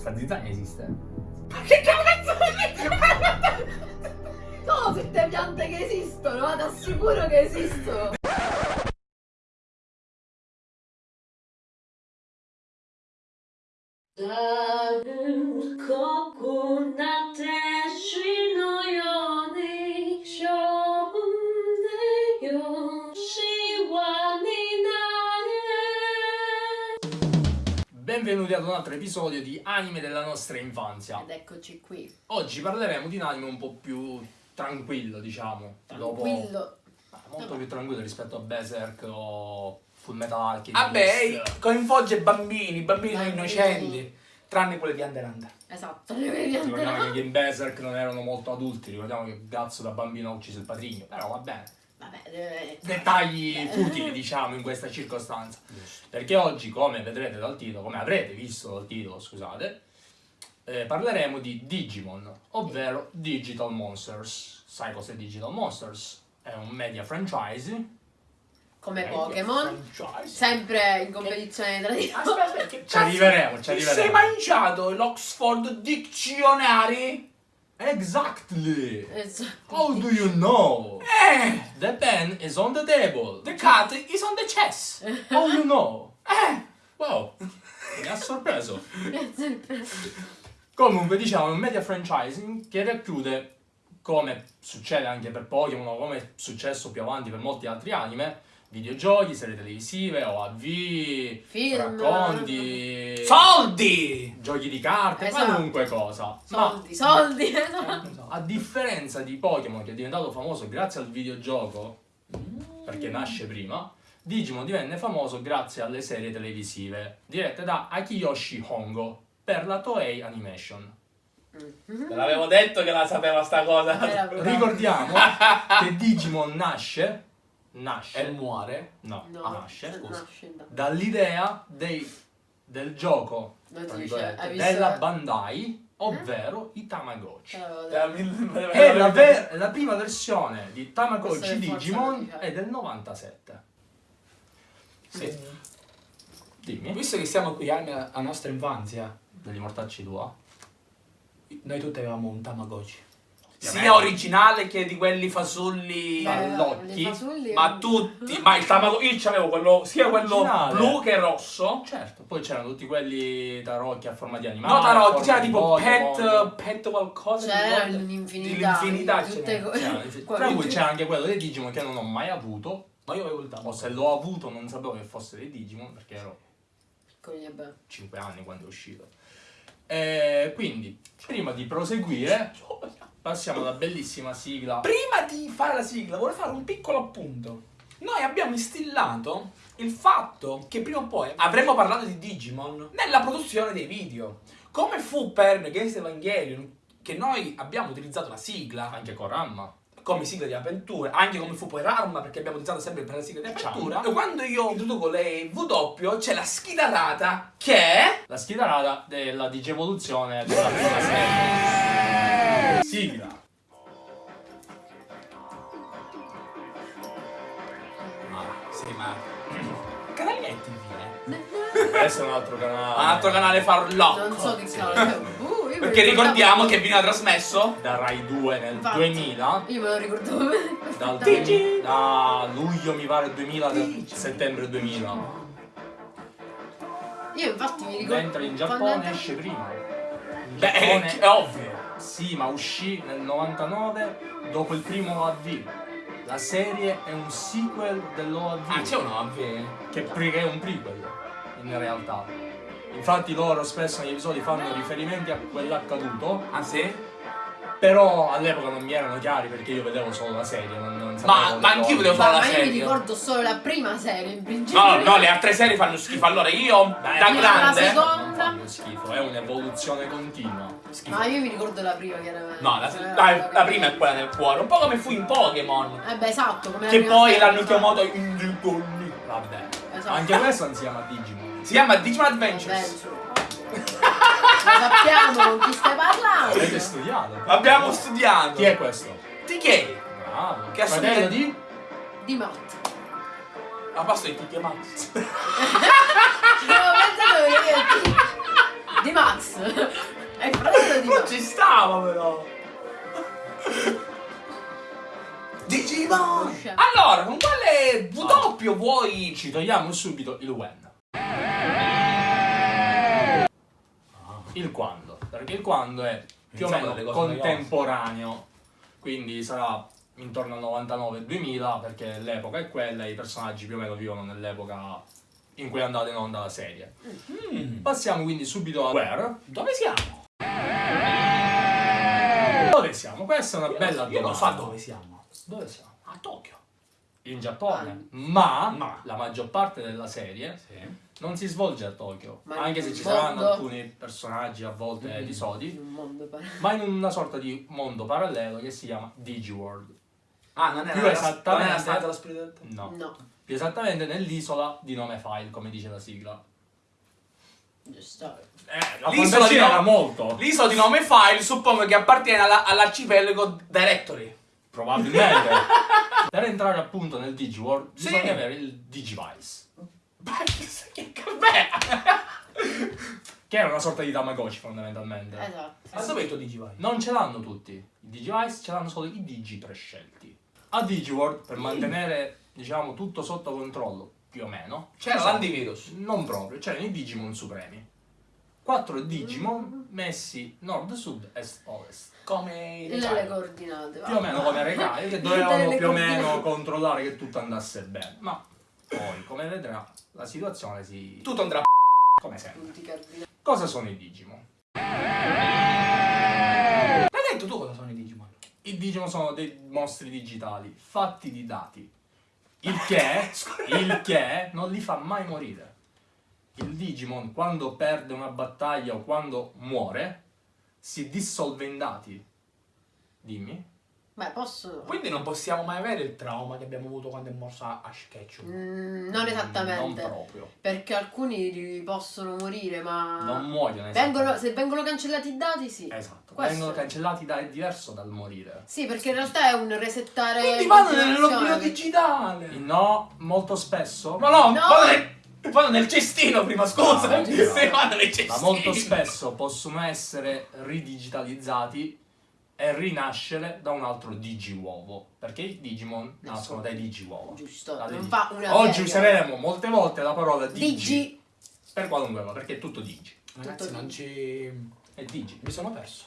Sta zizzania esiste. Ma che cazzo No, tutte piante che esistono, ma ti assicuro che esistono. 다 Benvenuti ad un altro episodio di Anime della nostra infanzia. Ed eccoci qui. Oggi parleremo di un anime un po' più tranquillo, diciamo. Dopo- Tranquillo. Ah, molto più tranquillo rispetto a Berserk o Full Metal Alchemist. Vabbè, coinvolge bambini, bambini sono Bambini. innocenti, tranne quelli di Under Hunter. Esatto, Ricordiamo che in Berserk non erano molto adulti, ricordiamo che Gazzo da bambino ha ucciso il patrigno, però va bene. Vabbè, deve... Dettagli futili, diciamo, in questa circostanza. Perché oggi, come vedrete dal titolo, come avrete visto dal titolo, scusate, eh, parleremo di Digimon, ovvero Digital Monsters. Sai cos'è Digital Monsters? È un media franchise. Come Media Pokémon. franchise. Sempre in competizione tra di loro. Aspetta, aspetta, che Ci arriveremo, ci Ti sei arriveremo. mangiato l'Oxford Dictionary? Exactly! Esatto. How do you know? Eh, The pen is on the table. the cat is on the chess. How you know? Eh, Wow, mi ha sorpreso. Sempre. Comunque diciamo un media franchising che racchiude, come succede anche per Pokémon o come è successo più avanti per molti altri anime, videogiochi, serie televisive, OAV, Film. racconti, soldi! giochi di carte, Esatto. qualunque cosa. Ma Soldi, soldi, esatto. a differenza di Pokémon che è diventato famoso grazie al videogioco, perché nasce prima, Digimon divenne famoso grazie alle serie televisive dirette da Akiyoshi Hongo per la Toei Animation. Te l'avevo detto che la sapeva sta cosa. Ricordiamo che Digimon nasce, nasce, E muore. no, No, nasce, scusa. scusa, dall'idea dei- del gioco, dice, Eh? della Bandai, ovvero i Tamagotchi. Allora, E la, ver- la prima versione di Tamagotchi è Digimon è del 97. Sì. Dimmi, Visto che siamo qui alla alla nostra infanzia, degli mortacci tua? noi tutti avevamo un Tamagotchi. Sia originale che di quelli fasulli. eh, Ballocchi, i fasulli- Ma tutti, ma il Tamagotchi, io c'avevo quello, sia quello Originale. blu che rosso. Certo, poi c'erano tutti quelli tarocchi a forma di animali. No, tarocchi, c'era tipo Pokémon. pet, pet qualcosa. Mi era ricordo. l'infinità. Qua- Tra cui c'era anche quello dei Digimon che non ho mai avuto. Ma io avevo il O Tamagotchi. se l'ho avuto non sapevo che fosse dei Digimon perché ero Piccoli e belli. 5 anni quando è uscito. E quindi, prima di proseguire, passiamo alla bellissima sigla. Prima di fare la sigla, vorrei fare un piccolo appunto. Noi abbiamo instillato il fatto che prima o poi avremmo parlato di Digimon nella produzione dei video. Come fu per Against Evangelion, che noi abbiamo utilizzato la sigla Anche con Ramma. Come sigla di apertura, anche come fu poi Rarma, perché abbiamo utilizzato sempre per la sigla di apertura. E quando io introduco le W, c'è la schidarata che è... La schidarata della digievoluzione della prima serie. Sigla. Sì, ma... Canale è TV, eh? Questo è un altro canale. Un altro canale farlocco. Non so che cavolo. Perché ricordiamo che viene trasmesso Da Rai 2 nel Infatti. 2000. Io me lo ricordavo bene. Dal Digi- da luglio mi pare 2000 del settembre 2000. Io infatti mi ricordo. Mentre in quando Giappone esce prima. In Beh, è, Giappone- è ovvio. Sì, ma uscì nel 99 dopo il primo OAV. La serie è un sequel dell'OAV. Ah, c'è un che pre- che è un prequel in realtà. Infatti loro spesso negli episodi fanno riferimenti a quell'accaduto, Ah, sì? però all'epoca non mi erano chiari perché io vedevo solo la serie, non, non Ma- ma anch'io vedevo Ma, solo la ma io mi serie. ricordo solo la prima serie in principio. No, no, le altre serie fanno schifo. Allora io, Dai, da ma la grande... seconda- Non fanno schifo, è un'evoluzione continua. Schifo. Ma io mi ricordo la prima chiaramente. No, la, Eh, la- la prima è quella nel cuore. Un po' come fu in Pokémon. Eh beh, esatto, come la Che poi serie, l'hanno chiamato. Vabbè. Esatto. Anche questo non si chiama Digimon. Si chiama Digimon Adventures. Adventure. Lo sappiamo con chi stai parlando. Avete studiato? Abbiamo studiato. Chi è questo? TK. Bravo. Che assomiglia- di? Di Matt. A posto di TK Max. Avevo pensato che io Di Max. È il fratello di Non Max. ci stava però. Digimon! Allora, con quale W vuoi? Ci togliamo subito il when. Il quando, perché il quando è più o meno contemporaneo, quindi sarà intorno al 99-2000 perché l'epoca è quella e i personaggi più o meno vivono nell'epoca in cui è andata in onda la serie. Mm. Passiamo quindi subito a Where. Dove siamo? Dove siamo? Questa è una Io bella non- Io non domanda. so dove siamo. Dove siamo? A Tokyo. In Giappone. Ma, Ma. la maggior parte della serie Sì. non si svolge a Tokyo, Ma anche in se ci un saranno mondo- alcuni personaggi a volte Mm. In episodi, un mondo parallelo. ma in una sorta di mondo parallelo che si chiama Digiworld. Ah, non è Più la- esattamente- Non la dello spirito del tempo. No, No, più esattamente nell'isola di nome File, come dice la sigla. giusto. Eh, la L'isola di era molto, L'isola di nome File suppongo che appartiene alla- all'arcipelago Directory. Probabilmente. per entrare appunto nel Digiworld Sì. bisogna avere il Digivice, che era una sorta di Tamagotchi fondamentalmente. Esatto. Ma dove è il tuo Digivice? Non ce l'hanno tutti. I Digivice ce l'hanno solo i Digi prescelti. A Digiworld, per mantenere, diciamo, tutto sotto controllo, più o meno. C'era l'antivirus. Non proprio, c'erano i Digimon supremi. Quattro Digimon messi nord, sud, est, ovest. Come Le, le coordinate. Più o meno come recai, che le più o meno controllare che tutto andasse bene. Ma poi, come vedrà, la situazione si... Tutto andrà a come sempre. Cosa sono i Digimon? L'hai detto tu cosa sono i Digimon? I Digimon sono dei mostri digitali fatti di dati. Il che, il che non li fa mai morire. Il Digimon quando perde una battaglia o quando muore si dissolve in dati. Dimmi. Beh, posso. Quindi non possiamo mai avere il trauma che abbiamo avuto quando è morso Ash Ketchum. Mm, non Non esattamente. proprio. Perché alcuni possono morire, ma. Non muoiono. Vengono, se vengono cancellati i dati, sì. Esatto. Questo- Vengono cancellati da, è diverso dal morire. Sì, perché in realtà è un resettare. Quindi vanno nell'oblio digitale. No, molto spesso. Ma no, No. Vado, vado nel cestino prima, scusa. No, Se vado nel cestino. ma molto spesso possono essere ridigitalizzati e rinascere da un altro digiuovo. Perché i Digimon nascono dai digiuovo. Giusto, Da digi- fa una Oggi useremo molte volte la parola digi, Digi. per qualunque cosa, perché è tutto digi. Ragazzi, Tutto non ci... È digi, Mi sono perso.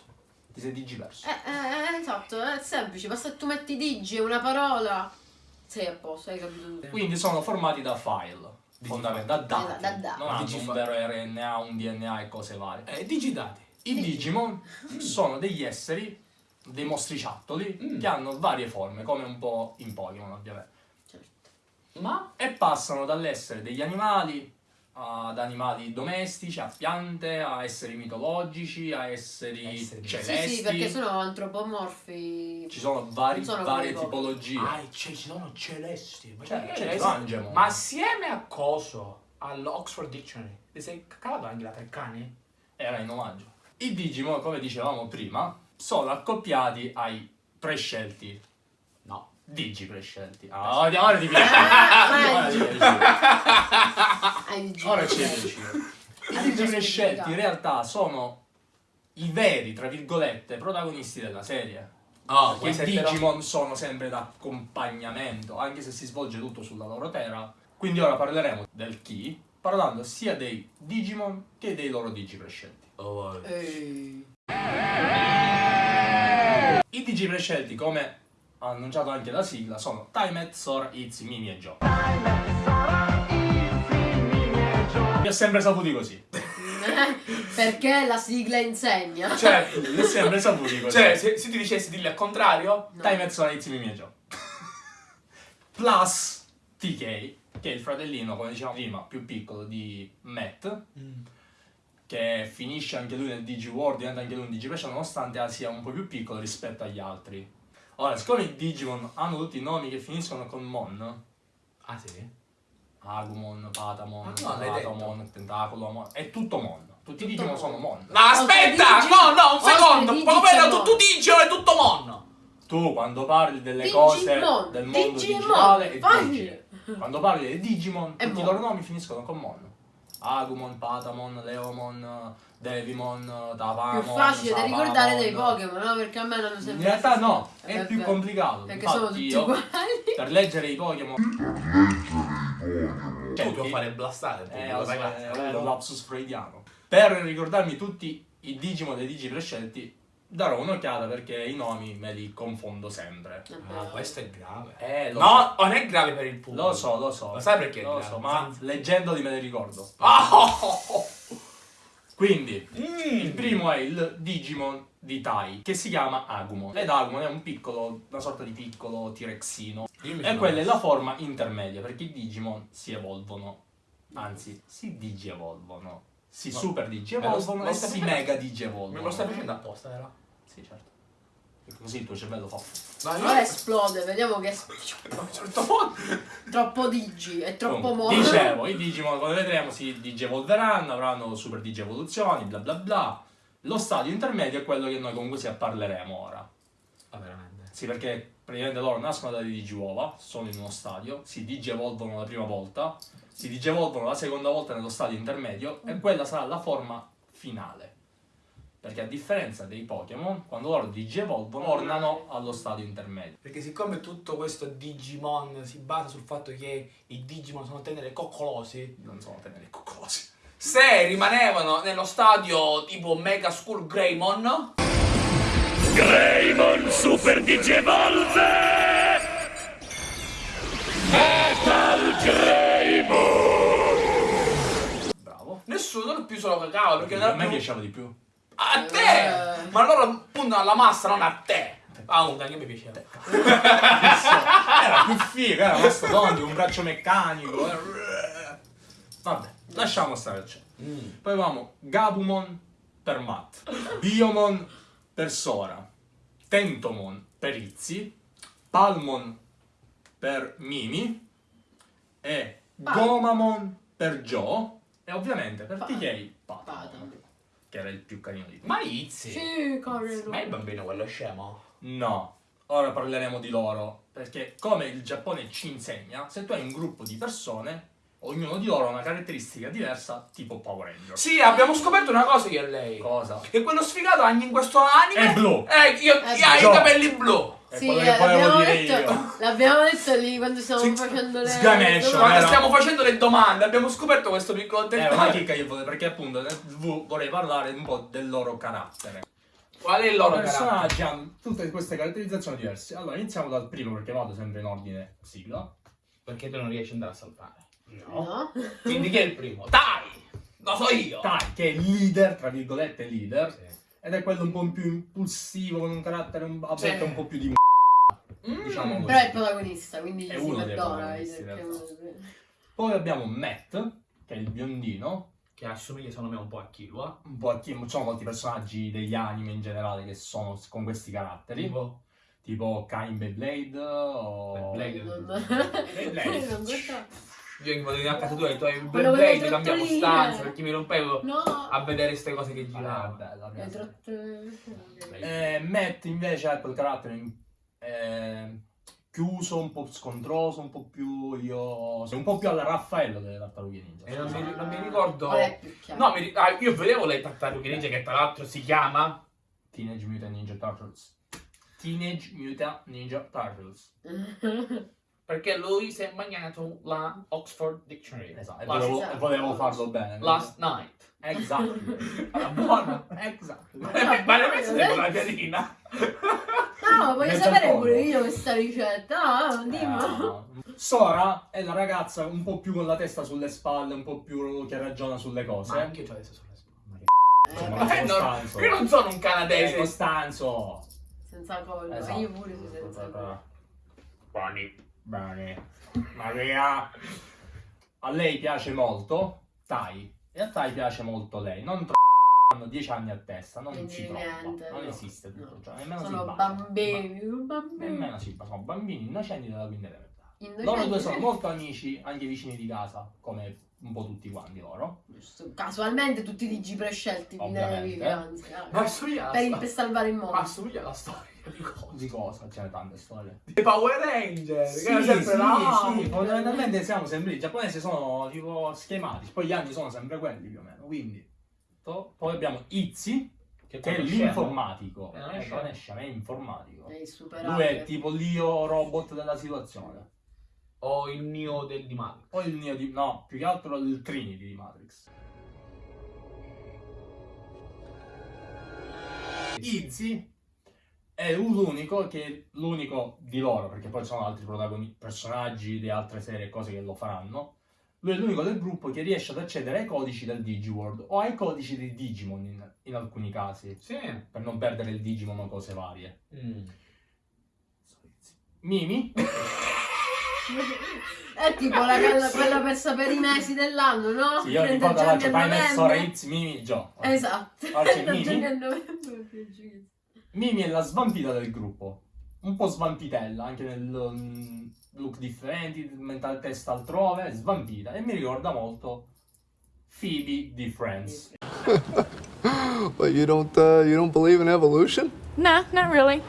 ti sei digiverso. Eh, eh, esatto, è semplice. Basta che tu metti digi e una parola. Sei a posto, hai capito tutto. Quindi sono formati da file, fondamentalmente, da dati. Da-. Non hanno un vero RNA, un DNA e cose varie. Eh, digidati. I Digimon sono degli esseri, dei mostriciattoli, Mm. che hanno varie forme, come un po' in Pokémon ovviamente. Certo. Ma... E passano dall'essere degli animali ad animali domestici, a piante, a esseri mitologici, a esseri, Esseri. Sì, celesti. sì, perché sono antropomorfi. Ci sono vari- sono varie tipologie. Ah, c'è- ci sono celesti. Ma Cioè, celesti? Ma assieme a coso? All'Oxford Dictionary. Ti sei cavato anche la Treccani? Era in omaggio. I Digimon, come dicevamo prima, sono accoppiati ai prescelti. Digi prescelti. Ah, ora ora ti piace. Ah, Ora ti piace. Ora ci riesci. I Digi prescelti in realtà sono i veri, tra virgolette, protagonisti della serie. Oh, Perché i Digimon sono sempre d'accompagnamento, anche se si svolge tutto sulla loro terra. Quindi ora parleremo del chi, parlando sia dei Digimon che dei loro Digi prescelti. Oh, Ehi. I Digi prescelti, come ha annunciato anche la sigla, sono Timet, Sora, Izzy, Mimi e Joe. Li ho sempre saputi così. perché la sigla insegna. Cioè, Li ho sempre saputi così. cioè se, se ti dicessi dirli al contrario... No. Timet, Sora, Izzy, Mimi e Joe. Plus TK, che è il fratellino, come dicevamo prima, più piccolo di Matt, che finisce anche lui nel Digiworld, diventa anche lui un Digiprescio, nonostante sia un po' più piccolo rispetto agli altri. Ora, siccome i Digimon hanno tutti i nomi che finiscono con Mon, Ah sì? Agumon, Patamon, Ma no. Patamon, Tentacolomon, è tutto Mon. Tutti i Tutto Digimon Mon. sono Mon. No, aspetta! No, no, un secondo! oltre Come Digi vedo c'è tu, Mon. tu dici ora è tutto Mon! Tu quando parli delle Digimon, cose del mondo Digimon, digitale è facile. Quando parli dei Digimon, È tutti i Mon. loro nomi finiscono con Mon. Agumon, Patamon, Leomon, Devimon, Tavamon, Più facile da ricordare dei Pokémon, no? Perché a me non sempre. In realtà no, Eh, è più beh, complicato. Perché sono Infatti tutti io, uguali. per leggere i Pokémon... Tu Cerchi- puoi fare blastare. Eh, lo so, ragazzi, è vero? un lapsus freudiano. Per ricordarmi tutti i Digimon e i Digi prescelti, darò un'occhiata perché i nomi me li confondo sempre. Ah, questo è grave. Eh, lo No, non è grave per il pubblico. Lo so, lo so. Lo sai perché è Lo grave? so, ma leggendoli me li ricordo. Ah, oh, oh, oh. Quindi, Mm. il primo è il Digimon di Tai, che si chiama Agumon. Ed Agumon è un piccolo, una sorta di piccolo T-Rexino. E quella è la forma intermedia, perché i Digimon si evolvono. Anzi, si digievolvono. Si Ma- super Me digievolvono e si mega Me digievolvono. lo stai facendo apposta, vero? Sì, certo. Perché Così il tuo cervello fa... No, Ora esplode, vediamo che un certo troppo digi, è troppo mono. Dicevo, i Digimon, come vedremo, si digievolveranno, avranno super digievoluzioni, bla bla bla. Lo stadio intermedio è quello che noi comunque si parleremo ora. Ah, veramente. Sì, perché praticamente loro nascono dalle digiuova, sono in uno stadio, si digievolvono la prima volta, si digievolvono la seconda volta nello stadio intermedio e quella sarà la forma finale. Perché a differenza dei Pokémon, quando loro digievolvono, tornano allo stadio intermedio. Perché siccome tutto questo Digimon si basa sul fatto che i Digimon sono tenere coccolosi, Non sono teneri coccolosi. se rimanevano nello stadio tipo Mega School Greymon, Greymon Super Digievolve! Metal Greymon! Bravo. nessuno più se lo cagava perché a me più... piaceva di più. A te! Eh. Ma loro puntano alla massa, non a te! Ah, un anche mi piaceva. Era più figo, era mastodontico, un braccio meccanico. Vabbè, lasciamo stare. Cioè. Poi avevamo Gabumon per Matt, Biomon per Sora, Tentomon per Izzy, Palmon per Mimi e Gomamon per Joe e ovviamente per TK Patamon. Che era il più carino di tutti. Ma Izzy! Sì, corre. Ma è il bambino quello scemo? No, ora parleremo di loro, perché come il Giappone ci insegna, se tu hai un gruppo di persone, ognuno di loro ha una caratteristica diversa, tipo Power Ranger. Sì, abbiamo scoperto una cosa io e lei. Cosa? Che quello sfigato anche in questo anime È blu. Eh, io, È io ha i blu. capelli blu. È Sì, quello eh, che volevo l'abbiamo dire detto, io. l'abbiamo detto lì quando stavamo Sì, facendo le Sganescio, le Quando stiamo facendo le domande abbiamo scoperto questo piccolo È una dettaglio. chicca che volevo, perché appunto TV vorrei parlare un po' del loro carattere. Qual è il loro personaggi carattere? hanno tutte queste caratterizzazioni diverse. Allora, iniziamo dal primo perché vado sempre in ordine sigla. Perché tu non riesci ad andare a saltare. No? Quindi chi è il primo? Dai! Lo so io! Tai, che è il leader, tra virgolette leader, Sì. Ed è quello un po' più impulsivo, con un carattere un, a volte Sì. un po' più di Mm. diciamo così. Però è il protagonista, quindi È uno perdona. dei- Poi abbiamo Matt, che è il biondino, Che assomiglia secondo me un po' a Killua. un po' a chi ci sono molti personaggi degli anime in generale che sono con questi caratteri, Tipo. tipo Kain Beyblade o... Beyblade. Beyblade. non. Io che vado in a casa tua e tu hai il Beyblade, le cambiamo stanza perché mi rompevo No. a vedere queste cose che Ah, giravano. bella. trotte- Eh, Matt invece ha quel carattere eh, chiuso, un po' scontroso, un po' più io... un po' più alla Raffaello delle tartarughe ninja. E non scusate. mi, non mi ricordo. Qual è più chiaro? No, mi ah, io vedevo le tartarughe ninja che tra l'altro si chiama. Teenage Mutant Ninja Turtles. Teenage Mutant Ninja Turtles. Perché lui si è mangiato la Oxford Dictionary. Esatto, e volevo, Esatto. e volevo farlo bene. last night. Exactly. Era buona. exactly. Ma ne pensi di una piadina? No, voglio sapere pure io questa ricetta. Dimmi. Eh, Sora è la ragazza un po' più con la testa sulle spalle, un po' più che ragiona sulle cose. Ma anche io c'ho adesso sulle spalle. Eh, Ma Ma che eh, no, Costanzo. io non sono un Eh, canadese. Costanzo. senza collo. Esatto. Io pure sì, senza collo. Buoni. Bene. Maria. A lei piace molto Tai. E a Tai piace molto lei. Non troppo. Hanno 10 anni a testa, non si trova. non no. esiste tutto ciò. Nemmeno si Sono baciano. bambini, Ma- bambini. Nemmeno si baciano. Sono bambini innocenti della quinta elementare. Loro due sono molto amici, anche vicini di casa, come un po' tutti quanti loro. Giusto. Casualmente tutti i digi prescelti Ma assomiglia alla per, per salvare il Ma mondo. assomiglia alla storia di cosa? Di cosa? Ce ne tante storie. Dei Power Ranger. Sì, che era sempre sì, là. sì, fondamentalmente siamo sempre lì. I giapponesi sono tipo schematici, poi gli anni sono sempre quelli più o meno, quindi Esatto. Poi abbiamo Izzy, Che che è l'informatico. Eh, non è non è informatico. È Lui è tipo l'io robot della situazione. O il Neo del di Matrix. Poi il Neo di... No, più che altro il Trinity di Matrix. Izzy è l'unico che l'unico di loro, perché poi ci sono altri personaggi di altre serie e cose che lo faranno. Lui è l'unico del gruppo che riesce ad accedere ai codici del Digiworld o ai codici dei Digimon in, in alcuni casi, Sì. per non perdere il Digimon o cose varie. Mm. Mimi, È tipo la, quella, quella per sapere i mesi dell'anno, no? sì, io 30 ricordo la Japan Mimi, Joe. Esatto. 30 Mimi? Mimi è la svampita del gruppo, un po' svampitella, anche nel mm, look differenti, mental testa altrove, svampita, e mi ricorda molto Phoebe di Friends. But you don't uh, you don't believe in evolution? Nah, not really.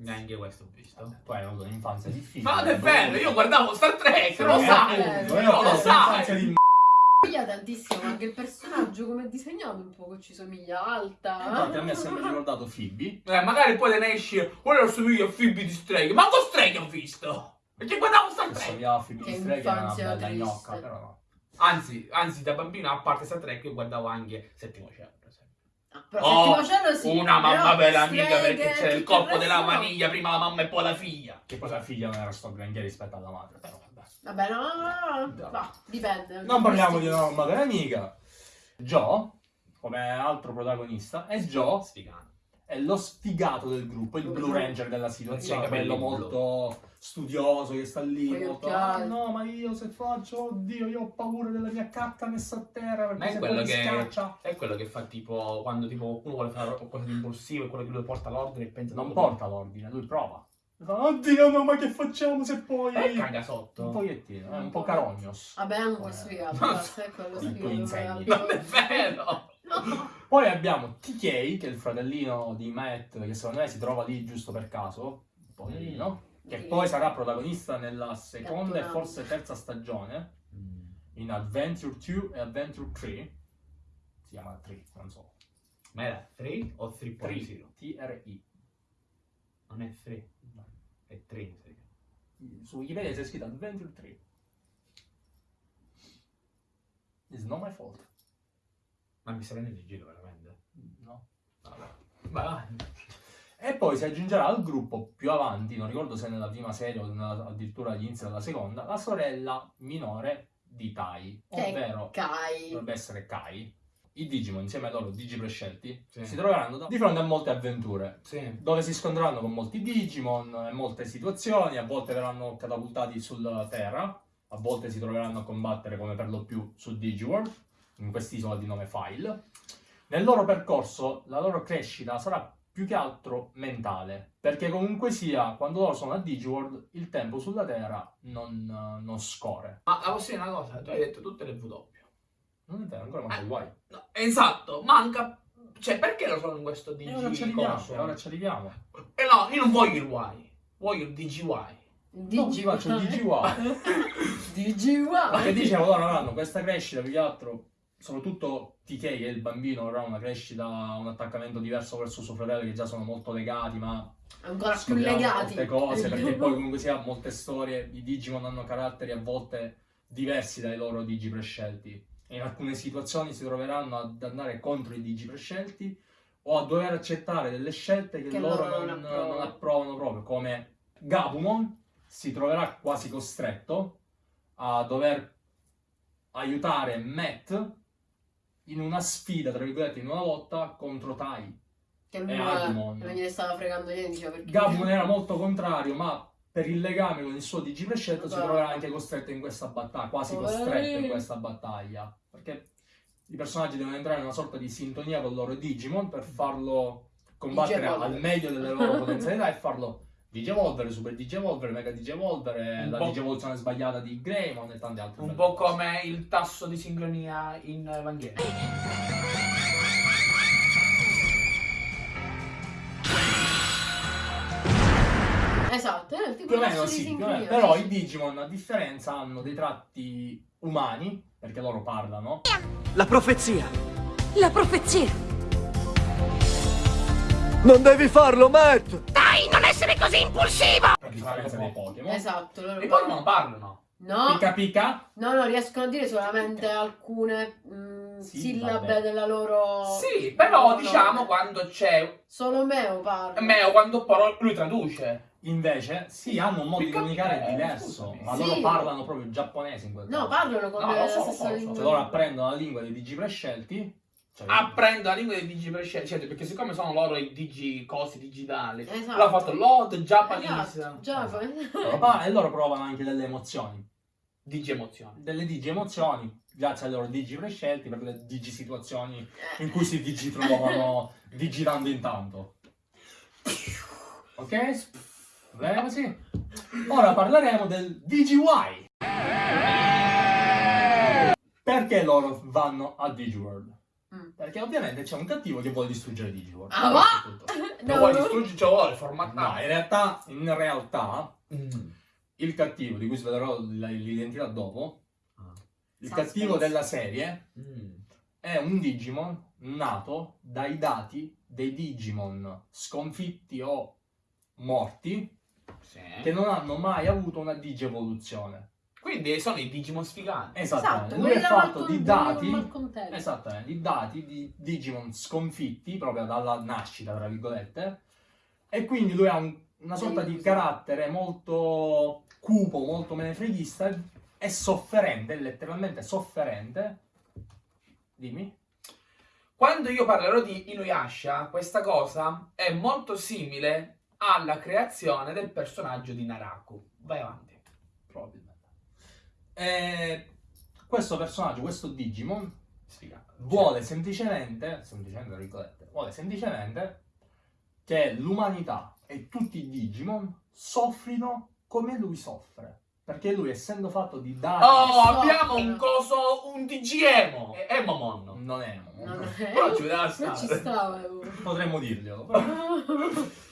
Neanche questo ho visto. Tu hai avuto un'infanzia difficile. Ma non è vero, io guardavo Star Trek, lo sai. Io ho lo avuto un'infanzia sai. Somiglia tantissimo, anche il personaggio come è disegnato un po' che ci somiglia alta. Infatti a me ha sempre ricordato Phoebe. Eh, magari poi te ne esci, quello assomiglia a Phoebe di Streghe. Ma con Streghe ho visto! Perché guardavo Star Che Trek. somigliava a Phoebe Che di Streghe, era una bella triste. gnocca, però no. Anzi, anzi, da bambino, a parte Star Trek, io guardavo anche Settimo Cielo, per esempio. Ah, però Oh, Settimo Cielo sì, Una mamma per amica perché c'era il corpo della vaniglia, prima la mamma e poi la figlia. Che poi la figlia non era sto granché rispetto alla madre, però vabbè. No, no, no, no, no, dipende. Non parliamo di una mamma per amica. Joe, come altro protagonista, e Joe Sfigano. è lo sfigato del gruppo, il Blue Ranger della situazione, quello blu. molto studioso che sta lì, molto. "Ah, no, ma io se faccio, oddio, io ho paura della mia cacca messa a terra perché Ma è se quello che- schiaccia. È quello che fa tipo quando tipo qualcuno vuole fare qualcosa di impulsivo e quello che lo porta all'ordine e pensa Non porta l'ordine, lui prova. Oddio, no, ma che facciamo se poi... E caga sotto. Un pochettino, è un po' carognos. Vabbè, po' sfigato, basta, è quello sfigato. però- Non è vero! No. Poi abbiamo TK, che è il fratellino di Matt, che secondo me si trova lì giusto per caso, poverino, che Sì. poi sarà protagonista nella seconda e Catturato. forse terza stagione, in Adventure 2 e Adventure 3. Si chiama 3, non so. Ma era 3 o 3.0? 3, T-R-I. Non è 3, è 3. Su Wikipedia c'è scritto Adventure 3. It's not my fault. Ma mi sta prendendo in giro veramente. No. Vabbè. Ma E poi si aggiungerà al gruppo più avanti, non ricordo se nella prima serie o nella- addirittura all'inizio della seconda, la sorella minore di Tai, ovvero Kai. dovrebbe essere Kai. I Digimon, insieme ai loro Digi prescelti, Sì. si troveranno di fronte a molte avventure, sì. dove si scontreranno con molti Digimon e molte situazioni, a volte verranno catapultati sulla Terra, a volte si troveranno a combattere come per lo più su Digiworld, in quest'isola di nome File. Nel loro percorso la loro crescita sarà più che altro mentale, perché comunque sia, quando loro sono a Digiworld, il tempo sulla Terra non, eh, non scorre. Ma la posso dire una cosa, tu hai detto tutte le W. Non è vero, ancora manca il guai. No, esatto, manca... Cioè, perché lo sono in questo DG E ora ci arriviamo, e ora ci arriviamo. Eh no, io non voglio il Y, voglio il DGY. Non ci faccio il DGY. DGY. Che dicevo, loro avranno questa crescita più che altro, soprattutto TK che è il bambino avrà una crescita, un attaccamento diverso verso suo fratello che già sono molto legati, ma Ancora più legati. molte cose, perché poi comunque sia molte storie, i Digimon hanno caratteri a volte diversi dai loro Digi prescelti. In alcune situazioni si troveranno ad andare contro i Digi prescelti o a dover accettare delle scelte che, Che loro non, non approvano. non approvano proprio, come Gabumon si troverà quasi costretto a dover aiutare Matt in una sfida, tra virgolette, in una lotta contro Tai. Che lui non gliene stava fregando niente, perché... Gabumon era molto contrario, ma per il legame con il suo DG prescelto si troverà anche costretto in questa battaglia, quasi costretto in questa battaglia. Perché i personaggi devono entrare in una sorta di sintonia con il loro Digimon per farlo combattere al meglio delle loro potenzialità e farlo Digivolvere, Super Digivolvere, Mega Digivolvere, la Digivoluzione sbagliata di Greymon e tante altre Un po' cose. come il tasso di sincronia in Evangelion. È il tipo Più o di meno sì, più o meno. però sì, i sì. Digimon a differenza hanno dei tratti umani, perché loro parlano, La profezia La profezia! Non devi farlo, Matt! A differenza dei Pokémon. Esatto, loro I Pokémon parlano. No, Pica pica. no, no, riescono a dire solamente alcune mm, Sillabe. sillabe della loro... Sì, però loro diciamo quando c'è Solo Meo parla. Meo, quando però lui traduce. Invece, sì, hanno un modo di comunicare eh, diverso, scusami. ma Sì. loro parlano proprio giapponese in quel No, caso. parlano con No, la so, stessa so, lingua. Cioè loro apprendono la lingua dei digi prescelti. Cioè, Apprendo la lingua dei digi prescelti, perché siccome sono loro i digi cosi digitali, Esatto. l'ha fatto Lord Japanese. Esatto, pa- e loro provano anche delle emozioni. Digi emozioni. Delle digi emozioni, grazie ai loro digi prescelti, per le digi situazioni in cui si digi trovano digitando intanto. Ok? Così? Ora parleremo del DGY. Perché loro vanno a Digiworld? Mm. Perché ovviamente c'è un cattivo che vuole distruggere Digiworld. Ah. Lo No, vuoi no. distruggere, lo vuole No, formattare. in realtà, in realtà, Mm. il cattivo, di cui svelerò l'identità dopo, Ah. il Suspense. cattivo della serie Mm. è un Digimon nato dai dati dei Digimon sconfitti o morti Sì. che non hanno mai avuto una digievoluzione. Quindi sono i Digimon sfigati. Esattamente. Esatto, Lui è fatto di dati. Esattamente, di dati di Digimon sconfitti proprio dalla nascita, tra virgolette, e quindi lui ha un- una sorta di carattere molto cupo, molto menefreghista e sofferente, letteralmente sofferente. Dimmi. Quando io parlerò di Inuyasha, questa cosa è molto simile alla creazione del personaggio di Naraku. Vai avanti. Probabilmente. E questo personaggio, questo Digimon, Sfigato. vuole semplicemente, semplicemente vuole semplicemente che l'umanità e tutti i Digimon soffrino come lui soffre. Perché lui, essendo fatto di dati, Oh, abbiamo un coso, un DGemo. È Emomon. non è, Non è- Però ci stava. eh. potremmo dirglielo. però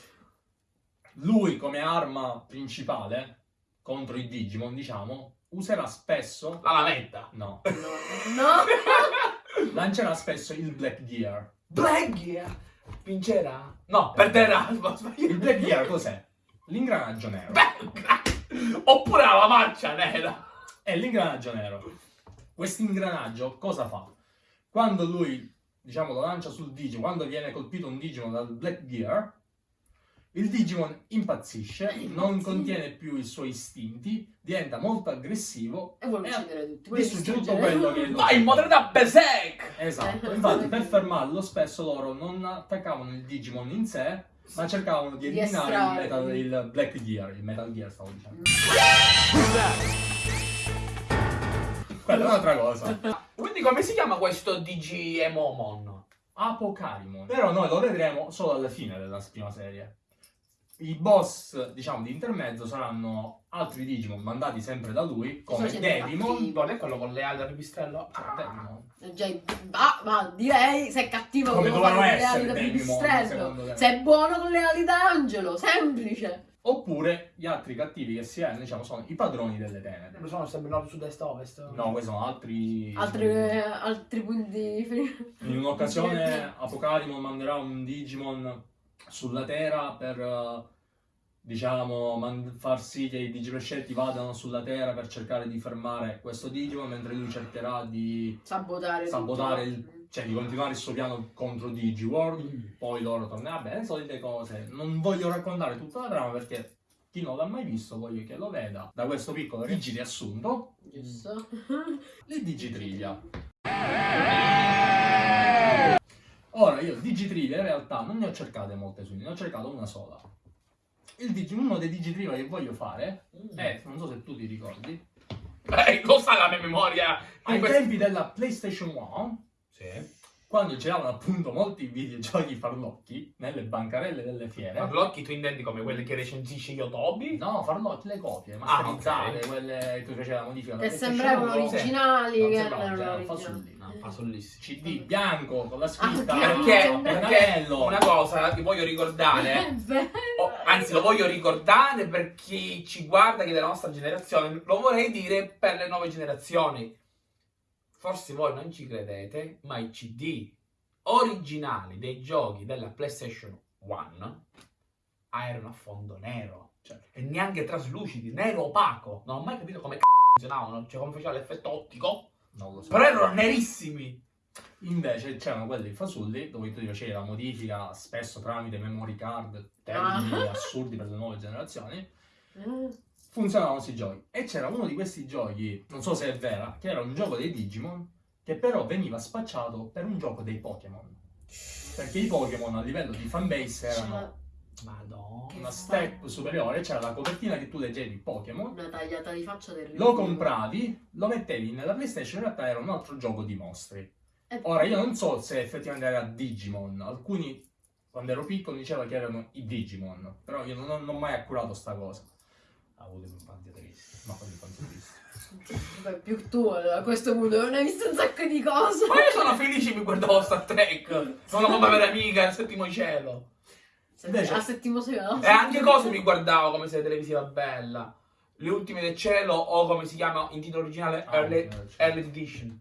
lui come arma principale contro i Digimon, diciamo, userà spesso... La lametta. No, No. lancerà spesso il Black Gear. Black Gear. Vincerà? No, perderà. Il Black Gear cos'è? L'ingranaggio nero. Beh, Oppure la marcia nera. È l'ingranaggio nero. Questo ingranaggio cosa fa? Quando lui, diciamo, lo lancia sul Digimon, quando viene colpito un Digimon dal Black Gear, il Digimon impazzisce, non contiene più i suoi istinti, diventa molto aggressivo E vuole uccidere tutti. distrugge tutto quello che... lo- Vai in modalità Berserk. Esatto, Eh. infatti per fermarlo spesso loro non attaccavano il Digimon in sé, ma cercavano di eliminare il, metal, il Black Gear, il Metal Gear stavo dicendo. Quella è un'altra cosa. Quindi come si chiama questo DGMomon? Apocarimon. Però noi lo vedremo solo alla fine della prima serie. I boss, diciamo, di intermezzo saranno altri Digimon mandati sempre da lui, come sempre Devimon. Non è quello con le ali al pipistrello? Cioè, Devimon. Eh, già, ah, ma direi se è cattivo Come con le essere ali da pipistrello. Se è buono con le ali d'angelo, semplice. Oppure gli altri cattivi che si hanno, diciamo, sono i padroni delle tenebre. Sono sempre nord, sud, est, ovest. No, questi sono altri... Altri, altri punti In un'occasione Apocarimon manderà un Digimon sulla Terra per, eh, diciamo, far sì che i Digiprescelti vadano sulla Terra per cercare di fermare questo Digimon, mentre lui cercherà di sabotare, sabotare il... cioè di continuare il suo piano contro Digiworld, poi loro torneranno, vabbè, le solite cose. Non voglio raccontare tutta la trama perché chi non l'ha mai visto voglio che lo veda. Da questo piccolo Digi riassunto, Giusto. il Digitrivia. Ora io Digitrivia in realtà non ne ho cercate molte su, ne ho cercato una sola. Il Digi- uno dei Digitrivia che voglio fare è, non so se tu ti ricordi, Eh, lo sa la mia memoria? ai Questo- tempi della PlayStation 1, Sì. Quando giravano appunto molti videogiochi farlocchi nelle bancarelle delle fiere. Farlocchi tu intendi come quelli che recensisce Yotobi? No, farlocchi, le copie, Ah, masterizzate, ok. quelle che tu facevi la modifica. Che sembravano PlayStation 1, originali, Non che sembravano, erano erano originali. fasulli. No, fasollissimi. CD bianco con la scritta Ah, Perché, no, perché pennarello. una cosa che voglio ricordare, È vero. o- anzi lo voglio ricordare per chi ci guarda, che è della nostra generazione, lo vorrei dire per le nuove generazioni. Forse voi non ci credete, ma i CD originali dei giochi della PlayStation 1 ah, erano a fondo nero. Cioè, E neanche traslucidi, nero opaco. Non ho mai capito come c***o funzionavano, cioè come faceva l'effetto ottico. non lo so. Però erano nerissimi. Invece c'erano quelli fasulli dove tu facevi la modifica spesso tramite memory card, termini Ah. assurdi per le nuove generazioni. Eh, Funzionavano questi giochi. E c'era uno di questi giochi, non so se è vera, che era un gioco dei Digimon, che però veniva spacciato per un gioco dei Pokémon. Perché i Pokémon a livello di fanbase erano Madonna. una step superiore, c'era la copertina che tu leggevi Pokémon, Una tagliata di faccia terribile. lo compravi, lo mettevi nella PlayStation, in realtà era un altro gioco di mostri. Eh, Ora io non so se effettivamente era Digimon, alcuni quando ero piccolo dicevano che erano i Digimon, però io non ho, non ho mai accurato sta cosa. Ha avuto un'infanzia triste. Ma quando ho visto. Beh, più tu a questo punto non hai visto un sacco di cose. Ma io sono felice che mi guardavo Star Trek. Sono come vera amica al settimo cielo. Invece- a settimo secondo. E anche cose mi guardavo come serie televisiva bella. Le ultime del cielo o come si chiama in titolo originale Ah, Early. Early Edition.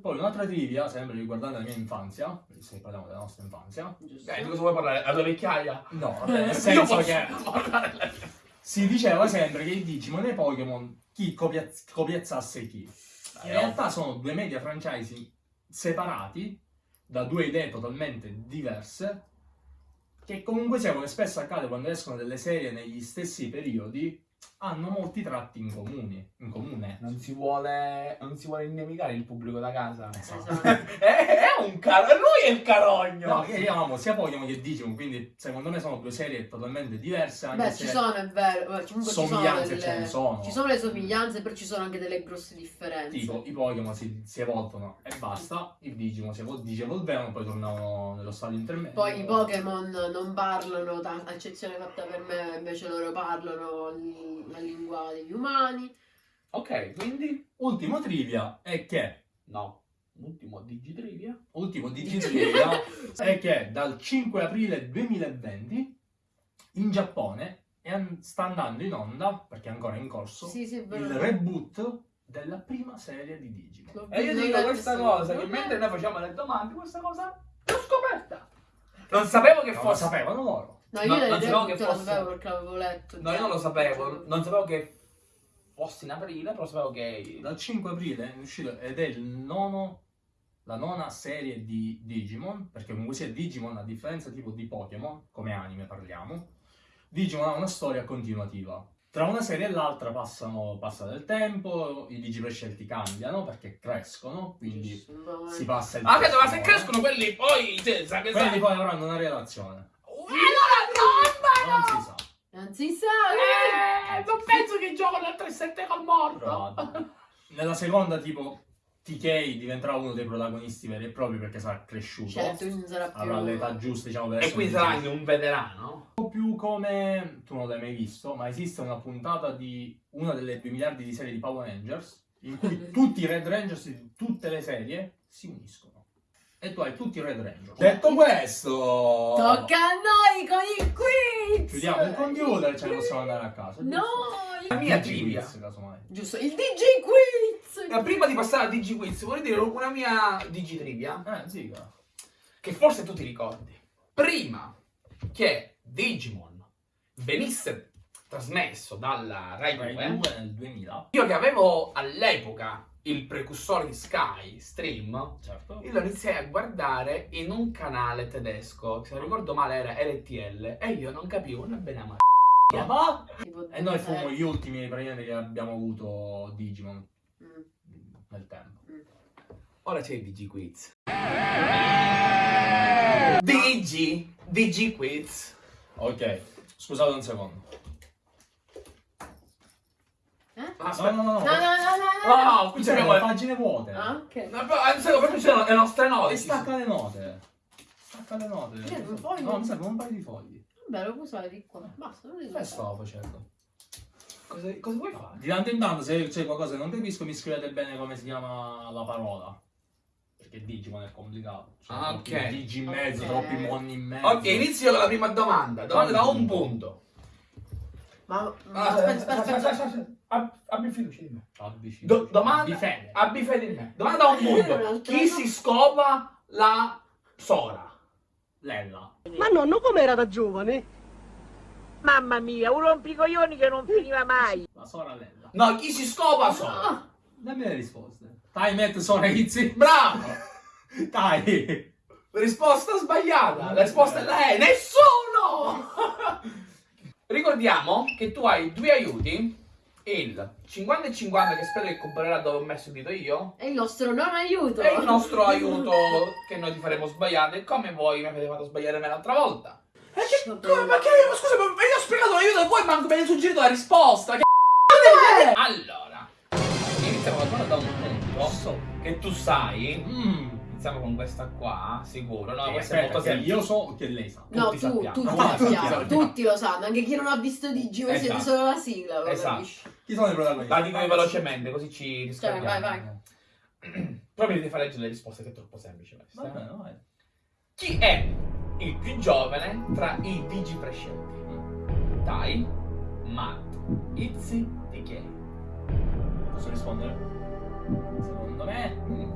Poi un'altra trivia, sempre riguardante la mia infanzia, se parliamo della nostra infanzia. Giusto. Eh, di cosa vuoi parlare? La tua vecchiaia? No, vabbè, nel Io senso posso che parlare. Si diceva sempre che i Digimon e i Pokémon chi copiaz- copiazzasse chi. In realtà sono due media franchising separati da due idee totalmente diverse che comunque sia come spesso accade quando escono delle serie negli stessi periodi hanno molti tratti in comuni, in comune. Non si vuole, non si vuole innemicare il pubblico da casa. Esatto. È, è un caro, lui è il carogno. No, che io amo sia Pokémon che Digimon, quindi secondo me sono due serie totalmente diverse anche Beh, se ci sono, è vero. Beh, Comunque ci sono, somiglianze delle... ce ne sono. ci sono le somiglianze, però ci sono anche delle grosse differenze. Tipo, i Pokémon si, si evolvono e basta, i Digimon si evol- digevolvevano, poi tornavano nello stadio intermedio. Poi i Pokémon non parlano, eccezione fatta per me, invece loro parlano la lingua degli umani. Ok, quindi? Ultimo trivia è che, No. Ultimo digitrivia. ultimo digitrivia è che dal 5 aprile 2020 in Giappone è an- sta andando in onda, perché è ancora in corso, Sì, sì, il reboot della prima serie di Digimon. E io dico questa cosa, che mentre noi facciamo le domande, questa cosa l'ho scoperta. Non sapevo che lo fosse... sapevano loro. No, io No, le non sapevo che non lo fosse- sapevo perché l'avevo letto. No, io non lo sapevo, non sapevo che fosse in aprile, però sapevo che... Dal 5 aprile è uscito ed è il nono, la nona serie di Digimon, perché comunque sia Digimon, a differenza tipo di Pokémon, come anime parliamo, Digimon ha una storia continuativa. Tra una serie e l'altra passano, passa del tempo, i Digiprescelti cambiano perché crescono, quindi si passa il Ah, capito, ma se crescono quelli poi... Cioè, sa che sa... Quelli poi avranno una relazione. Eh, Non si sa. Non si sa. Eh, non penso che gioco al 3-7 col morto. Nella seconda, tipo, TK diventerà uno dei protagonisti veri e propri perché sarà cresciuto. Certo, non sarà più... avrà l'età giusta, diciamo, per E quindi un sarà anche un veterano? po' più come tu non l'hai mai visto, ma esiste una puntata di una delle 2 miliardi di serie di Power Rangers in cui tutti i Red Rangers di tutte le serie si uniscono. E tu hai tutti i Red Rangers. Detto questo, Tocca a noi con il quiz! chiudiamo il computer e ce ne possiamo andare a casa. No! La il- mia trivia. quiz, casomai. Giusto, il DJ quiz! Eh, Prima di passare a DigiQuiz, vorrei dire una mia Digitrivia Eh, ziga. che forse tu ti ricordi. Prima che Digimon venisse trasmesso dalla Rai 2, Rai 2 nel 2000, io che avevo all'epoca il precursore di Sky Stream, certo. io lo iniziai a guardare in un canale tedesco, se non ricordo male era RTL, e io non capivo né bene ma Papà! Tipo E noi fummo terzi. gli ultimi praticamente che abbiamo avuto Digimon Mm. nel tempo. Ora c'è il DigiQuiz. Digi, DigiQuiz. Ok, scusate un secondo. Eh? Aspetta. No, no, no, No, no. no, no, no, no. No, qui c'è abbiamo le pagine vuote. Ah, ok. No, però, ci sono le nostre note. E stacca le note. Stacca le note. Che, un foglio? No, mi serve un paio di fogli. Vabbè, lo puoi usare di qua. Basta, non devi Che stavo facendo? Cosa, cosa vuoi fare? Di tanto in tanto, se c'è qualcosa che non capisco, mi scrivete bene come si chiama la parola. Perché Digimon è complicato. Cioè, Ah, ok. Digi in mezzo, Ok. troppi monni in mezzo. Ok, inizio con la prima domanda. Domanda da un punto. Ma, ma Ah, aspetta, aspetta, aspetta. Fiducia di me. Abbi fiducia. Do- domanda- Abbi fede. Abbi fede in me. Domanda da un punto. Chi no. si scopa la Sora. Lella. Ma nonno com'era da giovane? Mamma mia, un rompicoglioni che non finiva mai. La Sora Lella. No, chi si scopa Sora? Ah, Dammi le risposte. Time at Sora Izzy. Bravo! Dai. Risposta sbagliata. La risposta è la E. Nessuno! Ricordiamo che tu hai due aiuti. Il 50 e 50 che spero che comprerà dove ho messo il dito io. è il nostro non aiuto. E il nostro aiuto che noi ti faremo sbagliare come voi mi avete fatto sbagliare me l'altra volta. E che, come, ma che, ma scusa, ma io ho spiegato l'aiuto e voi manco mi avete suggerito la risposta. Che Eh! Allora, iniziamo da da un punto che tu sai. Mm. Iniziamo con questa qua, sicuro. No, Eh, questa è aspetta, molto che semplice. io so che lei sa. No, tutti tu, sappiamo. tutti, Ah, tutti sappiamo, tutti lo sanno, anche chi non ha visto Digimo e siete Esatto. solo la sigla, Esatto. capisci? Chi sono i protagonisti? La dico velocemente, così ci Cioè, riscaldiamo. vai, vai. Però mi devi fare leggere le risposte, che è troppo semplice questa. Va bene, vai. Chi è il più giovane tra i digi prescelti? Tai, Matt, Izzy e Kay. Posso rispondere? Secondo me mm,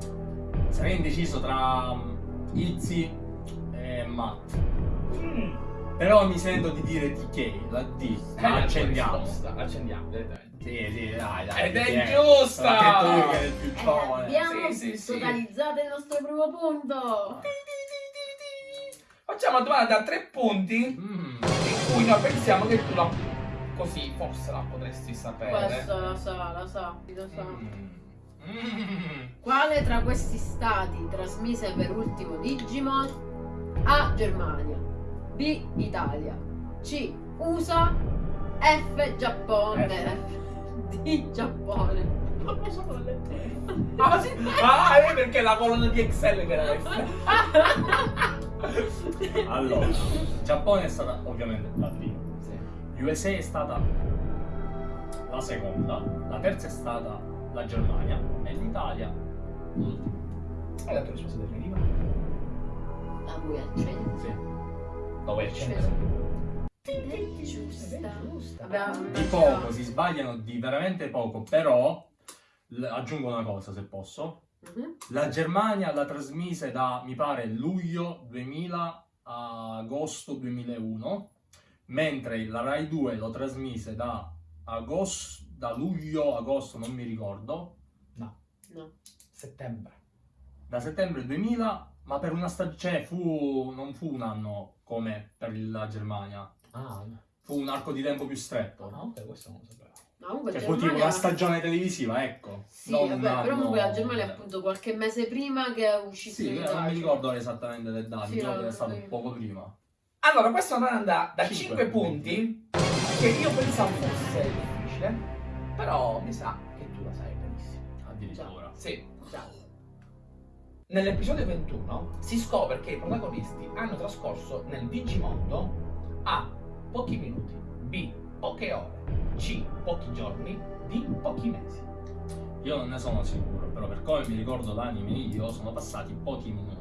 sarei indeciso tra mm, Izzy e Matt. Però mi sento di dire DK, la D. Ma la tua accendiamo. Accendiamo. Sì, sì, dai, dai. Ed è giusta! Che è il più Eh, giovane. abbiamo Sì, sì, sì. totalizzato il nostro primo punto. Facciamo una domanda da tre punti Mm. in cui noi pensiamo che tu la... Così, forse la potresti sapere. Questo lo sa, lo sa, lo sa. Mm. Mm. Quale tra questi stati trasmise per ultimo Digimon? A. Germania B. Italia C. USA F. Giappone D. Giappone Non lo so con le lettere. Ah, sì? Ah, è perché la colonna di Excel che era F. Allora, Giappone è stata ovviamente la prima. USA è stata la seconda, la terza è stata la Germania e l'Italia l'ultima. Hai dato risposta definitiva? La vuoi accendere? Sì. Ed è giusta Di poco, si sbagliano di veramente poco, però aggiungo una cosa se posso. Mhm. La Germania la trasmise da, mi pare, luglio 2000 a agosto 2001, mentre la Rai 2 lo trasmise da, agosto, da luglio agosto, non mi ricordo, No Settembre. da settembre 2000, ma per una stagione, fu, non fu un anno come per la Germania, Ah, fu un arco di tempo più stretto. ok, questo non lo sapevo. No, comunque Cioè, fu Germania... tipo una stagione televisiva, ecco. Sì, non vabbè, un però anno- comunque la Germania è appunto qualche mese prima che è uscito Sì, non mi ricordo esattamente le date, Sì, che è stato sì. poco prima. Allora, questa è una domanda da Cinque 5 punti che io pensavo fosse difficile, però mi sa che tu la sai benissimo. Addirittura. Sì. Nell'episodio 21 si scopre che i protagonisti hanno trascorso nel Digimondo A. pochi minuti, B. poche ore, C. pochi giorni, D. pochi mesi. Io non ne sono sicuro, però per come mi ricordo l'anime io sono passati pochi minuti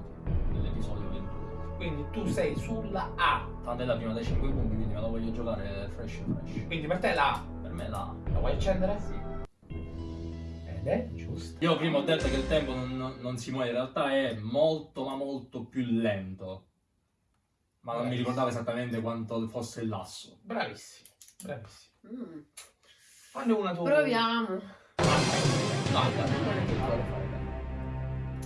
nell'episodio 21. Quindi tu sei sulla A. Tanto è la prima dei 5 punti, quindi me la voglio giocare fresh fresh. Quindi per te la A. Per me la La vuoi accendere? Sì. Ed è giusto. Io prima ho detto che il tempo non, non- non si muove, in realtà è molto ma molto più lento. Ma non mi ricordavo esattamente quanto fosse il lasso. Bravissimo, bravissimo. Mm. Fanne una tu. Proviamo.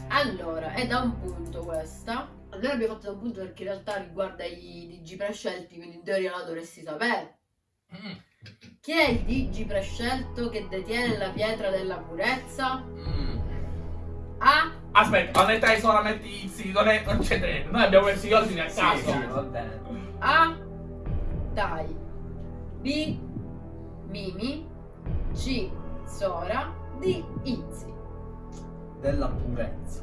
Allora, è da un punto questa. Noi l'abbiamo fatto da un punto perché in realtà riguarda i digi prescelti, quindi in teoria la dovresti sapere. Mm, Chi è il digi prescelto che detiene la pietra della purezza? mm. A. Aspetta, quando stai solamente Izzy, non, è, non c'è niente. Noi abbiamo perso gli ordini a Sì, caso. sì, va bene. A. Dai. B. Mimi. C. Sora. D. Izzy. Della purezza.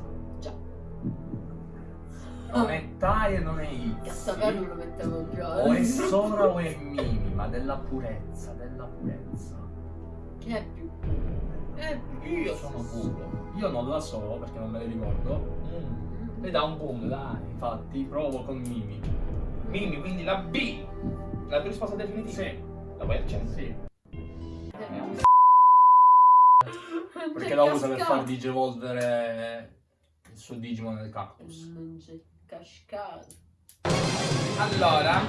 Non è Tai e non è Izzy. saperlo lo mettevo già. O è Sora o è Mimi, ma della purezza, della purezza. Chi è più puro? È più Io sono puro. Io non la so perché non me le ricordo. Mm. E da un punto, dai. Infatti provo con Mimi. Mimi, quindi la B. La tua risposta definitiva? Sì, La vuoi accendere? sì. Perché la usa per far digivolvere il suo Digimon nel cactus. Non c'è. Cascato. Allora,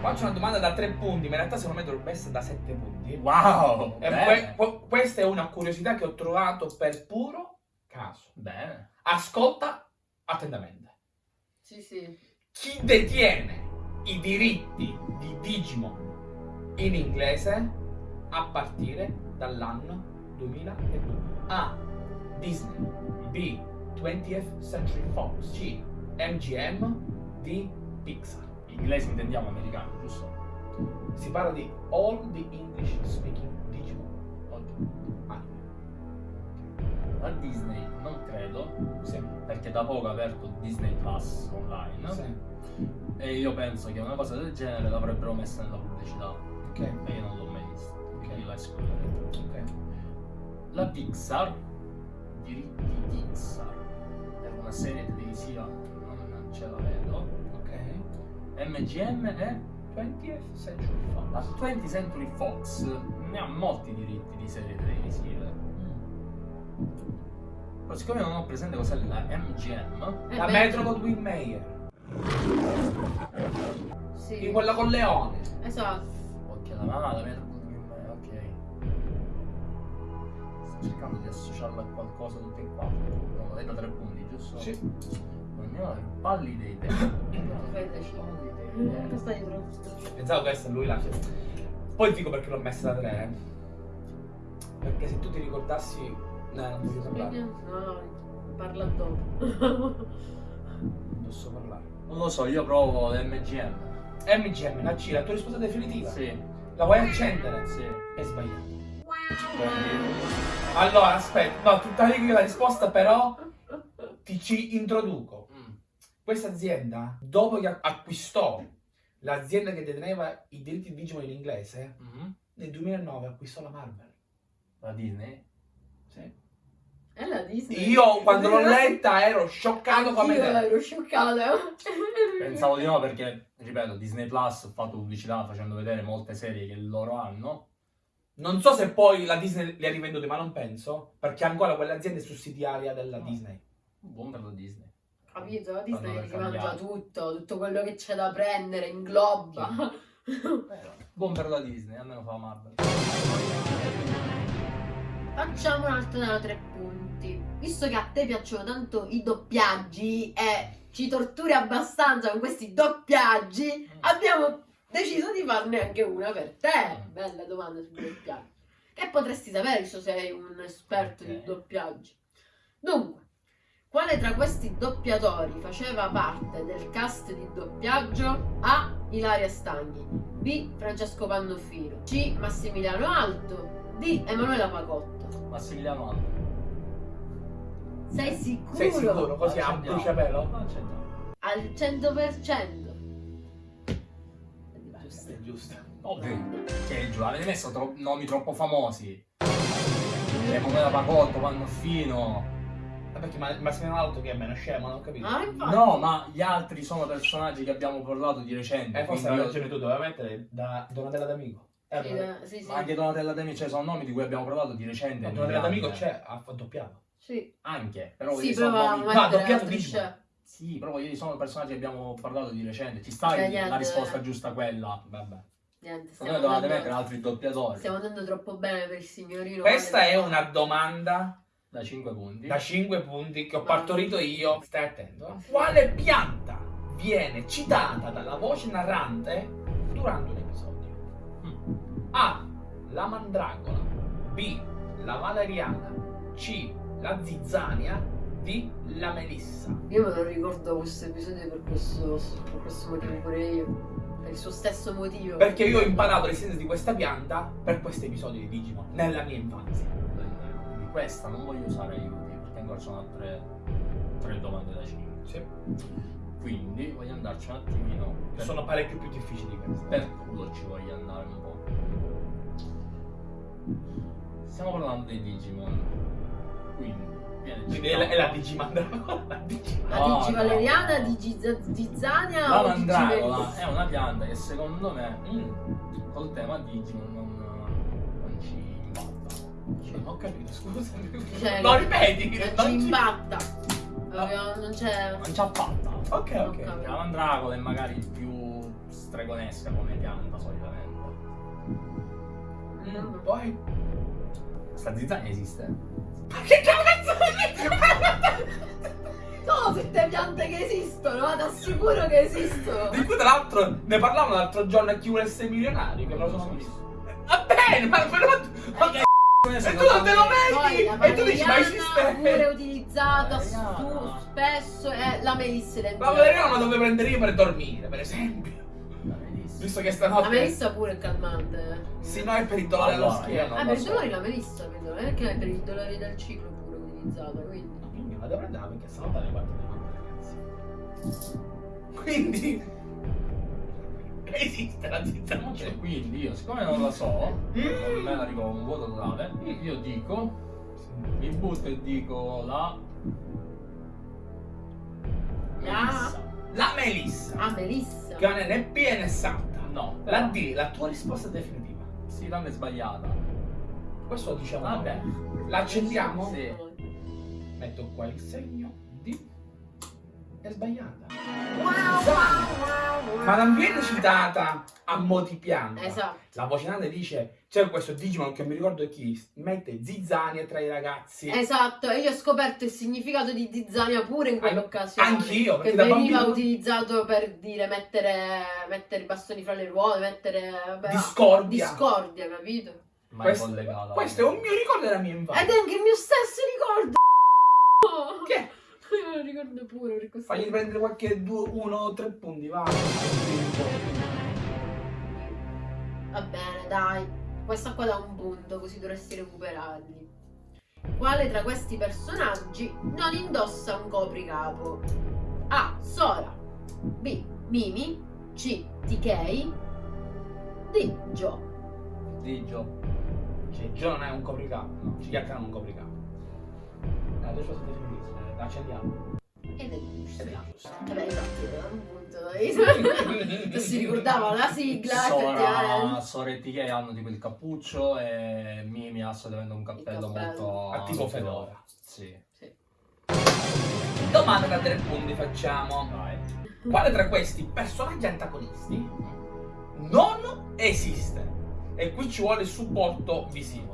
faccio una domanda da 3 punti, ma in realtà secondo me dovrebbe essere da 7 punti. Wow! E bene. que- que- questa è una curiosità che ho trovato per puro caso. Bene. Ascolta attentamente. Sì, sì. Chi detiene i diritti di Digimon in inglese a partire dall'anno 2002? A. Disney B. 20th Century Fox C. MGM D. Pixar Inglese intendiamo americano, giusto? Si parla di all the English speaking oggi. Anime. La Disney non credo, perché da poco ha aperto Disney Plus online. Sì. E io penso che una cosa del genere l'avrebbero messa nella pubblicità. Ok. E io non l'ho mai vista. Quindi la escluderei. Ok. La Pixar, diritti Pixar, per una serie televisiva ce la vedo. Ok. MGM è 20th Century la Fox. 20th Century Fox ne ha molti diritti di serie televisive. Però siccome non ho presente cos'è la MGM, Eh La Metro Goldwyn Mayer. Sì. Di quella con Leone. Esatto. ok, la mamma la Metro Goldwyn Mayer, ok. Sto cercando di associarla a qualcosa tutte e quattro. Lei da tre punti, giusto? Sì. Pallida Cosa idea. stai? Pensavo che essere lui la Poi dico perché l'ho messa da 3. Perché se tu ti ricordassi. No, non voglio parlare. No, parla dopo. Non so parlare. Non lo so, io provo l'MGM. MGM, la C, la tua risposta definitiva. Sì, La vuoi accendere? sì. È sbagliato. Allora, aspetta, no, tutta lì la risposta però ti ci introduco. Mm. Questa azienda, dopo che acquistò l'azienda che deteneva i diritti di Digimon in inglese, Mhm. nel 2009 acquistò la Marvel. La Disney? Sì. È la Disney. Io quando l'ho letta ero scioccato come te. ero scioccata. Pensavo di no perché, ripeto, Disney Plus ha fatto pubblicità facendo vedere molte serie che loro hanno. Non so se poi la Disney li ha rivenduti, ma non penso, perché ancora quell'azienda è sussidiaria della No. Disney. Buon per la Disney. Capito? La Disney l'hai mangia cambiato. tutto, tutto quello che c'è da prendere, ingloba. Buon per la Disney, almeno fa Marvel. Facciamo un altro da tre punti. Visto che a te piacciono tanto i doppiaggi e ci torturi abbastanza con questi doppiaggi, abbiamo deciso di farne anche una per te. Bella domanda sui doppiaggi. Che potresti sapere, che sei un esperto di Ok. doppiaggi. Dunque, quale tra questi doppiatori faceva parte del cast di doppiaggio? A. Ilaria Stagni B. Francesco Pannofino C. Massimiliano Alto D. Emanuela Pacotto Massimiliano Alto. Sei sicuro? Sei sicuro? Così a bruciapelo? Al 100%. Giusto, è giusto. Ovvio. Che giù, avete messo tro- nomi troppo famosi. Emanuela Pacotto, Pannofino. Ma perché Ma- Massimiliano Alto che è meno scemo, non ho capito. Ah, infatti. No, ma gli altri sono personaggi che abbiamo parlato di recente. Eh, forse quindi hai io- ragione tu, doveva mettere da Donatella D'Amico. Eh, Sì, eh, sì, sì. Ma anche Donatella D'Amico, cioè sono nomi di cui abbiamo parlato di recente. ma Donatella D'Amico eh. c'è, ha ha doppiato. Sì, Anche, però sì sono nomi- Ma mettere doppiato. Digimon. Sì, però ieri sono personaggi che abbiamo parlato di recente. Ci sta Cioè, la risposta giusta quella. Vabbè. Niente, dovete andando, mettere altri doppiatori. stiamo andando troppo bene per il signorino. Questa è una domanda Da 5 punti. da 5 punti che ho partorito io. Stai attento. eh. Quale pianta viene citata dalla voce narrante durante un episodio? Mm. A. La mandragola. B. La valeriana. C. La zizzania. D. La melissa. Io me lo ricordo questo episodio per questo, per questo motivo pure io. Per il suo stesso motivo. Perché io ho imparato l'essenza di questa pianta per questo episodio di Digimon nella mia infanzia. Questa non voglio usare aiuti perché ancora sono altre 3 domande da 5. Sì. Quindi voglio andarci un attimino. Per, Sono parecchio più difficili di queste. per culo ci voglio andare un po'. Stiamo parlando dei Digimon. Quindi viene Quindi è la, è la Digimandragola. La Digi- La No, Digi no, o Digi mandragola Melissa? è una pianta che secondo me mm, col tema Digimon non, impatta. Non ho capito, scusami. Cioè, no, ripeti. Non non ci ci- imbatta. Proprio Non c'è. Non ci ha fatta. Ok, ok. La mandragola è magari più stregonesca come pianta solitamente. Mm, poi. Sta zizzania esiste. Ma che cazzo Sono tutte piante che esistono, ma ti assicuro che esistono. Di cui tra l'altro ne parlavamo l'altro giorno a chi vuole essere milionario, che me lo sono visto. Va bene, ma però. Ma che e tu non te lo la vedi! E tu dici, ma valeriana pure esiste. utilizzata Valeriana. stu- spesso è la melissa Ma identica. valeriana dove prendere io per dormire, per esempio. Visto che La stanotte. melissa pure è calmante. Sì, no, è per il dolore alla Allora, schiena. Ah, per i dolori la melissa, vedo, non è che è per i dolori del ciclo pure utilizzata, quindi. Quindi vado a prendere perché sennò dalle parti di mamma, ragazzi. Quindi. Esiste la zizzania. Cioè, quindi io, siccome non la so, Mm. non me la ricordo un vuoto totale, io dico, mi butto e dico la Melissa. La melissa. Ah, melissa. Che non è né P né santa. No, La D, la tua risposta definitiva. Sì, è sbagliata. Questo lo diciamo Vabbè. noi. La accendiamo? Sì. Metto qua il segno D. È sbagliata. Ma non viene citata a mo' di pianta. Esatto. La voce nata dice, c'è questo Digimon che mi ricordo chi, mette zizzania tra i ragazzi. Esatto, e io ho scoperto il significato di zizzania pure in quell'occasione. Anch'io, perché Che da veniva bambino- utilizzato per dire mettere, mettere i bastoni fra le ruote, mettere beh, Discordia. discordia, capito? Mai Questo, collegata. questo è un mio ricordo della mia Ed infanzia. è anche il mio stesso ricordo. Che? Io me lo ricordo pure per questo. Fagli prendere qualche due, uno o tre punti, va. Va bene, dai. Questa qua da un punto, così dovresti recuperarli. Quale tra questi personaggi non indossa un copricapo? A. Sora. B. Mimi. C. TK. D. Joe. Digio. Cioè, Gio non è un copricapo, no? Cicchiacca non è un copricapo. Eh, adesso la accendiamo. Ed è giusto. Ed è giusto. Vabbè, infatti, da un punto. Non si ricordava la sigla, Sora. Sora e TK hanno tipo il cappuccio e Mimi ha assolutamente un cappello, cappello. molto... A tipo fedora. Sì. Domanda da tre punti facciamo. Vai. Quale tra questi personaggi antagonisti non esiste? E qui ci vuole il supporto visivo.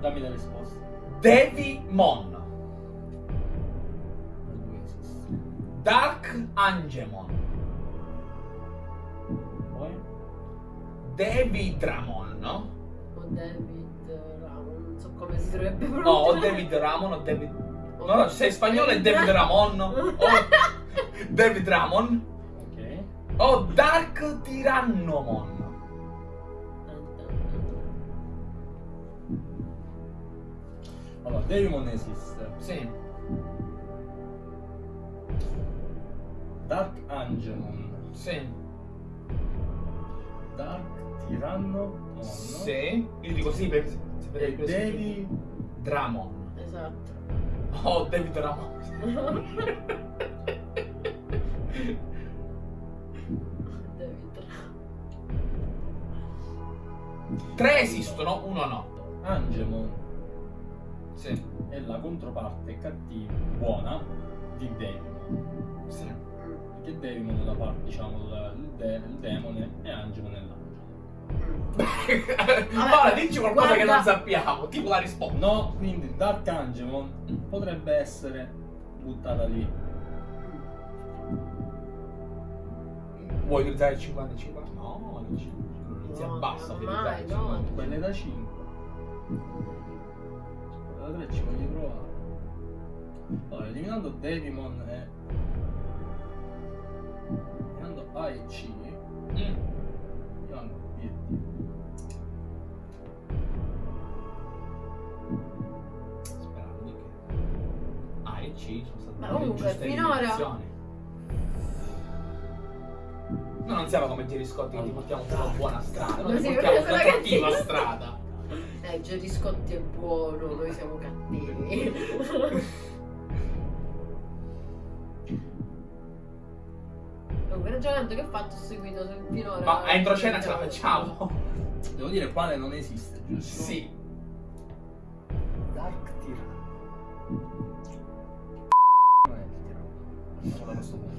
Dammi le risposte. Devimon, Dark Angemon, Poi? Davidramon, no? O David Ramon, non so come si dovrebbe No, pronunciare. o David Ramon o David... No, no, se è spagnolo è David Ramon o David Ramon Ok. o Dark Tyrannomon. Allora, Devimon esiste. Sì. Dark Angemon. Sì. Dark Tiranno. Mon. Sì. Io dico sì perché vede E Devi. Dramon. Esatto. Oh, David Ramon. David Tre esistono, uno no. Angemon Sì. è la controparte cattiva, buona di Devimon. Sì. Perché Devimon è la parte, diciamo, il, il, de- il demone e Angemon è l'angelo. Ora dici qualcosa che non guarda- sappiamo, tipo la risposta. No, quindi Dark Angemon potrebbe essere buttata lì. Vuoi utilizzare il 50 e 50? No, non ci- non si No, abbassa mai, utilizzare il no. 50. Quelle da 5. Quella da 3 ci voglio provare. Allora, eliminando Devimon e... Eliminando A e C, Mm. io ando B e D. Sperando che A e C sono state Ma le comunque, giuste finora-. Noi non siamo come Gerry Scotti che ti portiamo sulla buona strada, noi Ma ti portiamo sulla cattiva strada. Eh, Gerry Scotti è buono, noi siamo cattivi. Comunque, il ragionamento che ho fatto ho seguito finora. Ma entro cena ce la facciamo? Devo dire quale non esiste, giusto? Sì. Dark Tyranno. Non è il tiranno. questo punto.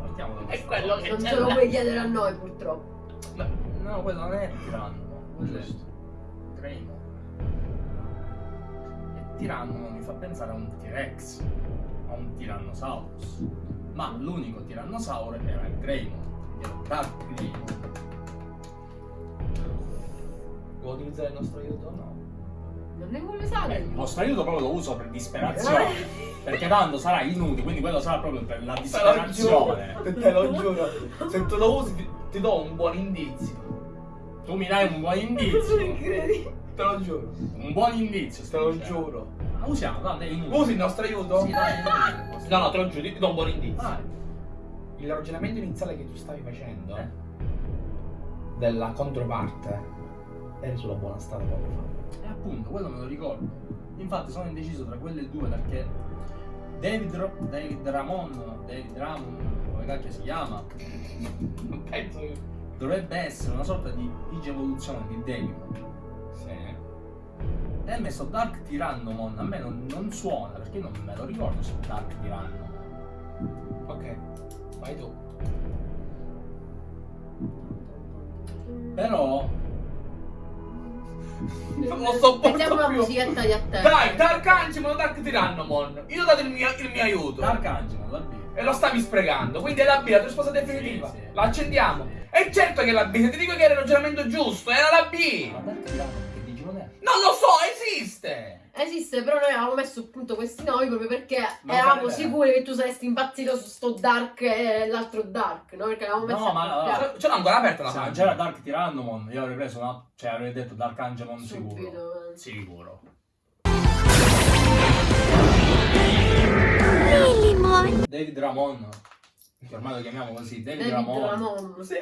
Partiamo da È questo. quello che Non ce lo puoi chiedere a noi purtroppo. No, quello non è tiranno. Quello è Giusto. Greymon. E tiranno mi fa pensare a un T-Rex, a un Tyrannosaurus. Ma l'unico tirannosauro era il Greymon, era Dark Greymon. Vuoi utilizzare il nostro aiuto o no? Non ne vuole usare. il vostro aiuto proprio lo uso per disperazione. Perché tanto sarà inutile, quindi quello sarà proprio per la Te lo disperazione. giuro, te lo giuro. Se tu lo usi ti, ti do un buon indizio. Tu mi dai un buon indizio. Te lo giuro. Un buon indizio, Te lo giuro. Ma usiamo, tanto è inutile. Usi il nostro aiuto? Sì, dai, inutile. No, no, te lo giuro, ti do un buon indizio. Vai. Il ragionamento iniziale che tu stavi facendo Eh. della controparte eri sulla buona strada poco fa. E appunto, quello me lo ricordo. Infatti sono indeciso tra quelle due perché David, Ro- David Ramon, David Ramon, come cacchio si chiama, Penso che. dovrebbe essere una sorta di digievoluzione di David. E ha messo Dark Tyrannomon, a me non, non suona perché non me lo ricordo su Dark Tyrannomon. Ok, vai tu. Però Non lo sopporto Mettiamo la più. musichetta di attesa. Dai, Dark Angemon, Dark Tyrannomon. Io ho dato il mio, il mio aiuto. Dark Angelo, la B. E lo stavi sprecando. Quindi è la B, la tua risposta definitiva. Sì, sì. La accendiamo. Sì. E certo che è la B, se ti dico che era il ragionamento giusto, era la B. Ma Dark Tyrannomon che Digimon è? Non lo so, esiste. Però noi avevamo messo appunto questi nomi proprio perché Ma eravamo sicuri che tu saresti impazzito su sto Dark e l'altro Dark, no? Perché avevamo messo No, ma- accoppiati. Ce ce l'ho ancora aperta la non pagina. c'era Dark Tyrannomon, io avrei preso una. cioè avrei detto Dark Angemon sicuro. Subito. eh. Sicuro. David Ramon, che ormai lo chiamiamo così, David, David Ramon. Ramon. Sì.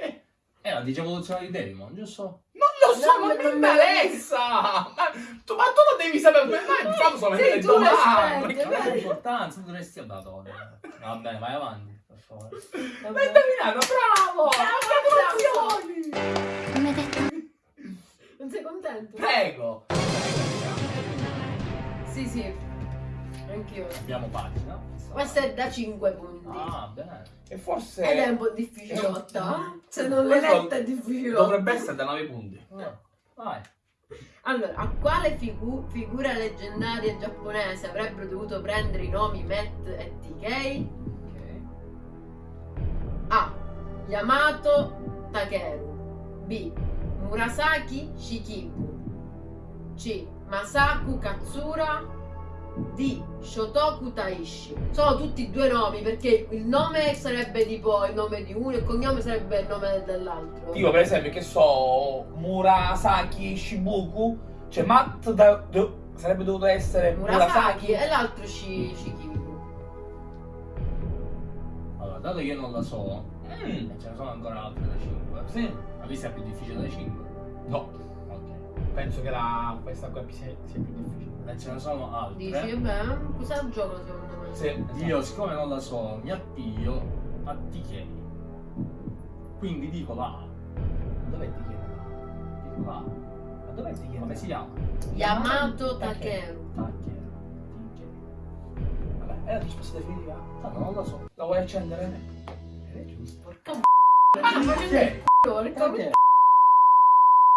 È la digievoluzione di Devimon, giusto? Non lo so, No, ma ma mi non interessa! Ma tu, ma tu lo devi sapere, ma noi facciamo solamente le tu domande! Ma che importanza dovresti dato? Va bene, vai avanti, per favore. L'hai indovinato, bravo! Congratulazioni! Non sei contento? Prego! Sì, sì. Anch'io. Abbiamo pagina. Questa è da 5 punti. Ah, bene. E forse... Ed è un po' difficilotta. Se non l'hai Questo letta è difficilotta. Dovrebbe essere da 9 punti. Ah, Vai. Allora, a quale figu- figura leggendaria giapponese avrebbero dovuto prendere i nomi Matt e TK? A. Yamato Takeru B. Murasaki Shikibu C. Masaku Katsura D. Shotoku Taishi Sono tutti due nomi perché il nome sarebbe tipo il nome di uno e il cognome sarebbe il nome dell'altro Tipo, per esempio, che so, Murasaki Shibuku, cioè Matt da- do- sarebbe dovuto essere Murasaki Murasaki. e l'altro Shi- Shikibu Allora, dato che io non la so, Mm, e ce ne sono ancora altre da 5. Sì. Ma questa è più difficile dai 5. No, Ok. penso che la, questa qua sia, sia più difficile. E ce ne sono altre. Dici, vabbè, cosa gioco secondo me? Sì, Io, siccome non la so, mi appiglio a TK. Quindi dico la A. Dov'è ti chiedo? Dico la A. Ma dov'è ti chiedo? Come si chiama? Yamato Takeru. Takeru. Vabbè, è la risposta definitiva? TK. Tanto non la so. La vuoi accendere? È giusto. Porca Ah, ma che porca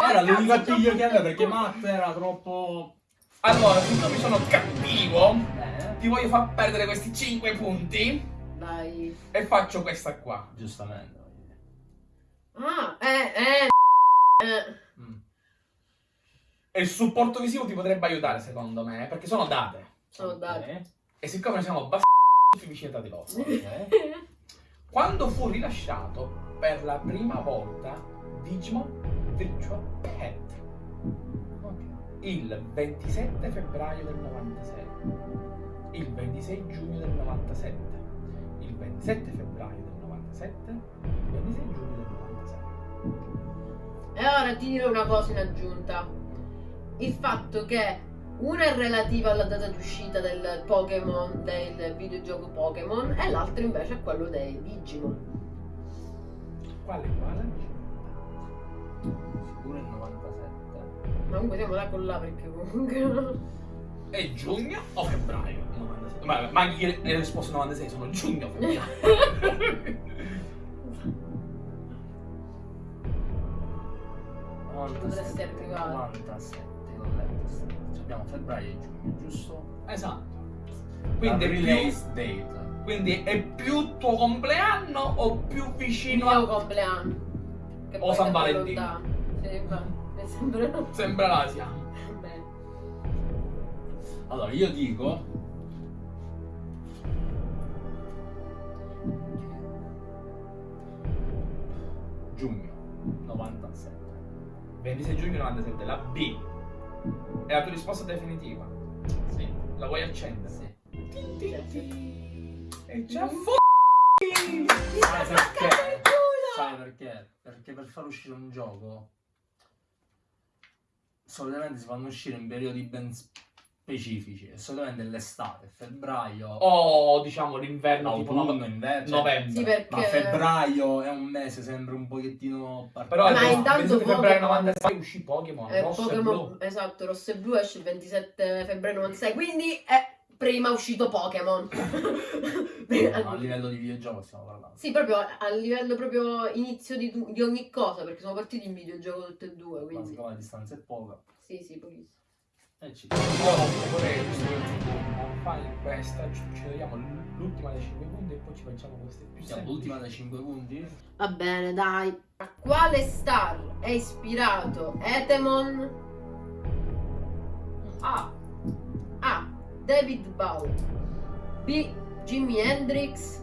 Era l'unico appiglio che aveva perché Matt era troppo. Allora, siccome sono cattivo, Eh, ti voglio far perdere questi 5 punti Dai. e faccio questa qua. giustamente. Ah, eh, eh. eh. Mm. E il supporto visivo ti potrebbe aiutare, secondo me, perché sono date. Sono dati. Ok. E siccome noi siamo bassi vicini tra di loro. Quando fu rilasciato per la prima volta Digimon Virtual Pet. Il 27 febbraio del 96, il 26 giugno del 97, il 27 febbraio del 97, il 26 giugno del 97. E ora ti dirò una cosa in aggiunta. Il fatto che una è relativa alla data di uscita del Pokémon, del videogioco Pokémon, e l'altra invece è quello dei Digimon. Quale quale? Sicuro il 97. Ma comunque siamo là con là perché comunque. È giugno o febbraio? 96. Ma, ma io hai risposto 96, sono giugno o febbraio. Potresti arrivare. 97, l'ho letto sta cosa. Abbiamo febbraio e giugno, giusto? esatto. Quindi è, più, release date. quindi è più tuo compleanno o più Il vicino mio a... compleanno. Che O San Valentino. lontano. Sì, va. Mi sembra. Sembra l'Asia. Allora, io dico giugno 97. 26 giugno 97, la B. È la tua risposta definitiva. Sì. La vuoi accendere? Sì. E già fu... Sai perché? Sai perché? Perché per far uscire un gioco solitamente si fanno uscire in periodi ben specifici e solitamente l'estate, febbraio, O diciamo l'inverno tipo autunno, nove- inverno, cioè, novembre. Sì, perché. ma febbraio è un mese sempre un pochettino Però. Ma intanto 27 febbraio Pokémon- 96 uscì Pokémon, Eh, rosso e Pokémon, blu. esatto, rosso e blu esce il 27 febbraio 96, quindi è prima uscito Pokémon. No, a livello di videogioco stiamo parlando. sì, proprio a livello proprio inizio di, di ogni cosa, perché sono partiti in videogioco tutti e due, Ma quindi siccome la distanza è poca, sì, sì, pochissimo. e ci Io vorrei fare questa, ci, ci vediamo l'ultima dei 5 punti e poi ci facciamo queste più siamo l'ultima dei 5 punti. Va bene, dai. A quale star è ispirato Etemon? A. A. David Bowie. B. Jimi Hendrix.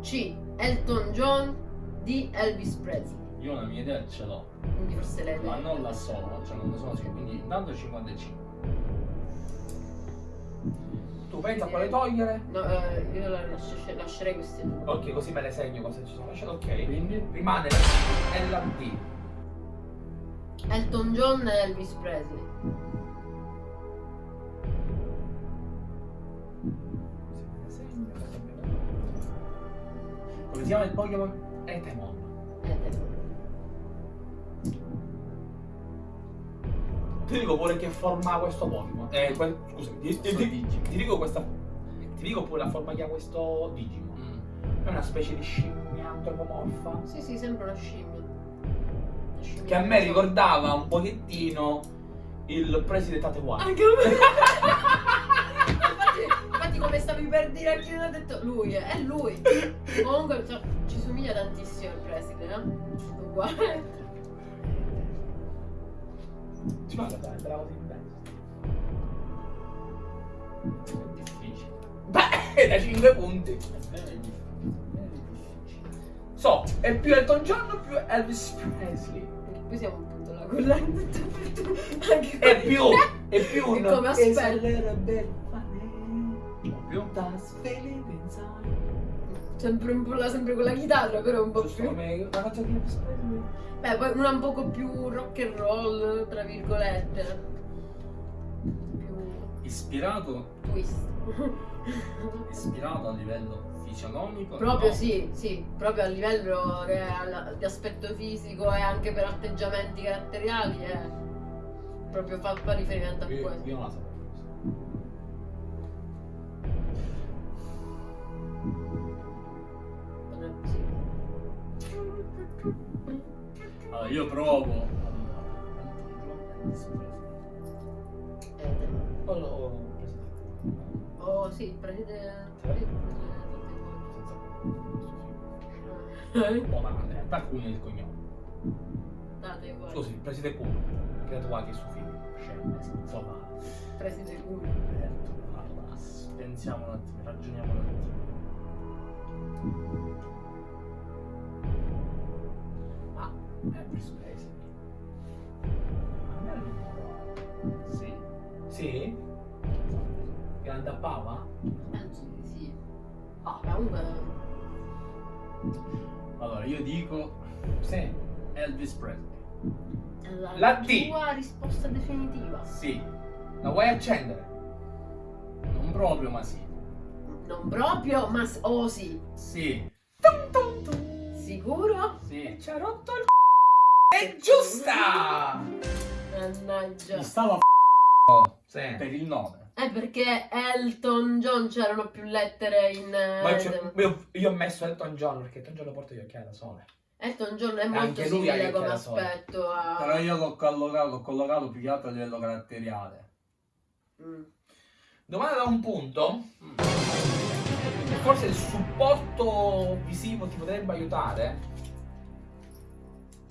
C. Elton John. D. Elvis Presley. Io una mia idea ce l'ho, Quindi forse lei. ma non la so, cioè non ne sono sicuro, quindi intanto 55. Tu pensa a quale togliere? No, eh, io la lascio- lascerei queste due. Ok, così me le segno cosa ci sono lasciato. Ok. Quindi Rimane la C e la D. Elton John e Elvis Presley. Si chiama il Pokémon? Etemon. Etemon. Ti dico pure che forma ha questo Pokémon. Eh, que- scusami, ti, ti- ti- ti dico questa. Ti dico pure la forma che ha questo Digimon. Mm. È una specie di scimmia antropomorfa. Sì, sì, sembra una scimmia. Una scimmia Che a me ricordava un pochettino il presidente Taiwan. Anche a me. come stavi per dire anche io ho detto lui, è lui. Comunque cioè, ci somiglia tantissimo il preside, no? Uguale. Ci fa dai, la così in testa. È difficile. Beh, da 5 punti. È vero, è difficile. È difficile. So, è più Elton John o più Elvis Presley? Qui siamo un punto là con l'anno. Anche È più, è più un... E come aspetta? Più? That's feeling inside. Sempre un po' là, sempre con la chitarra, però un po' Giusto più. come la Elvis Presley. Beh, poi una un poco più rock and roll, tra virgolette. Più Ispirato, twist. ispirato a livello fisionomico? Proprio no. sì, sì, proprio a livello che di aspetto fisico e anche per atteggiamenti caratteriali è proprio fa, fa riferimento a Io, questo. io non la sapevo. Allora, io provo. Eh, Oh, oh, oh sì. Eh, Oh, ma in realtà Attacco il cognome. Date uguale. Scusi, preside Kuno. Credo qua che su film. Scemo, insomma. Presidente culo. Allora, pensiamo un attimo, ragioniamo un attimo. Non è il numero. Sì. Sì? Che andappava? Penso di sì. Ah, comunque. Allora, io dico Sì. Elvis Presley. La, La D. tua risposta definitiva. Sì. La vuoi accendere? Non proprio, ma sì. Non proprio, ma oh sì. Sì. Sicuro? Sì. Ci ha rotto il c***o. È giusta! Mannaggia. Mi stava Sì. per il nome. Eh, perché Elton John c'erano più lettere in... Ma eh, io, io ho messo Elton John perché Elton John lo porta gli occhiali da sole. Elton John è molto Anche lui ha gli simile come occhiali da sole. aspetto a... Però io l'ho collocato, l'ho collocato più che altro a livello caratteriale. Mm. Domanda da un punto. Forse il supporto visivo ti potrebbe aiutare.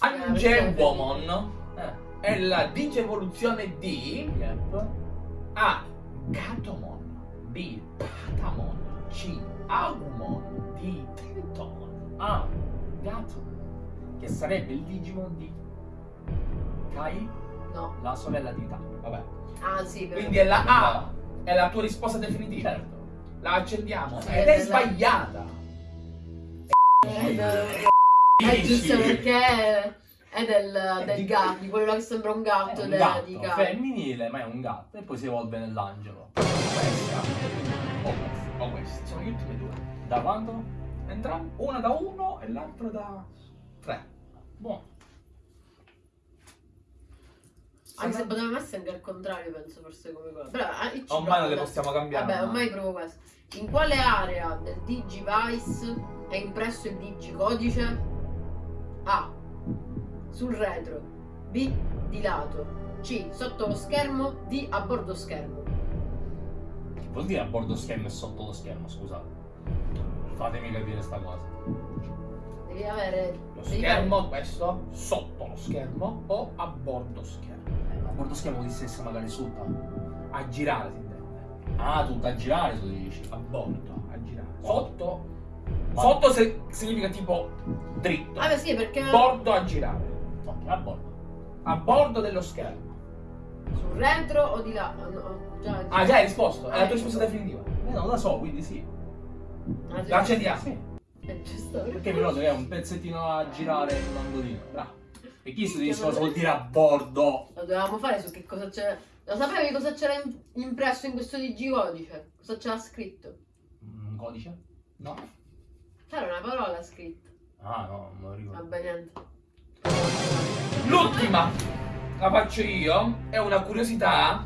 Angewomon Eh, è la digevoluzione di yep. A. Gatomon B. Patamon C. Agumon D. Tritomon Ah, gatto. Che sarebbe il Digimon di Kai, No. la sorella di Taro. Vabbè. Ah, sì, però... Quindi è la A. È la tua risposta definitiva. Certo. La accendiamo. Sì, Ed è è sbagliata. Eh, eh, giusto perché è del, del gatto, di quello che sembra un gatto, È un gatto di gatto. femminile, ma è un gatto. E poi si evolve nell'angelo. Questa o questa. O questa. Sono gli ultimi due. Da quando? Entrambi. Una da uno e l'altra da tre. Buono. Anche se potevamo essere anche al contrario, penso, forse come cosa. Però, ah, Ormai non le adesso. possiamo cambiare. Vabbè, ormai provo questo. In quale area del Digivice è impresso il digicodice? A. Sul retro. B. Di lato. C. Sotto lo schermo. D. A bordo schermo. Che vuol dire a bordo schermo e sotto lo schermo, scusate. Fatemi capire sta cosa. Devi avere. Lo devi schermo, questo, sotto lo schermo o a bordo schermo. Eh, a bordo schermo di stessa magari sotto. A girare si intende. Ah, tutto a girare tu dici. A bordo, a girare. Sotto. Sotto se- significa tipo dritto. Ah, beh, sì, perché. Bordo a girare. Ok, a bordo. A bordo dello schermo. Sul retro o di là? Ah, no, già, Ah, già hai risposto? È la tua risposta definitiva. Eh, non la so, quindi sì. Ah, La accendiamo. Sì. È giusto. Perché che è un pezzettino a girare in un angolino. Bravo. E chi si dice cosa vuol dire a bordo? Lo dovevamo fare su che cosa c'era. Lo sapevi cosa c'era in- impresso in questo digicodice? Cosa c'era scritto? Un codice? No. C'era una parola scritta. Ah no, non lo ricordo. Vabbè, niente. L'ultima la faccio io. È una curiosità.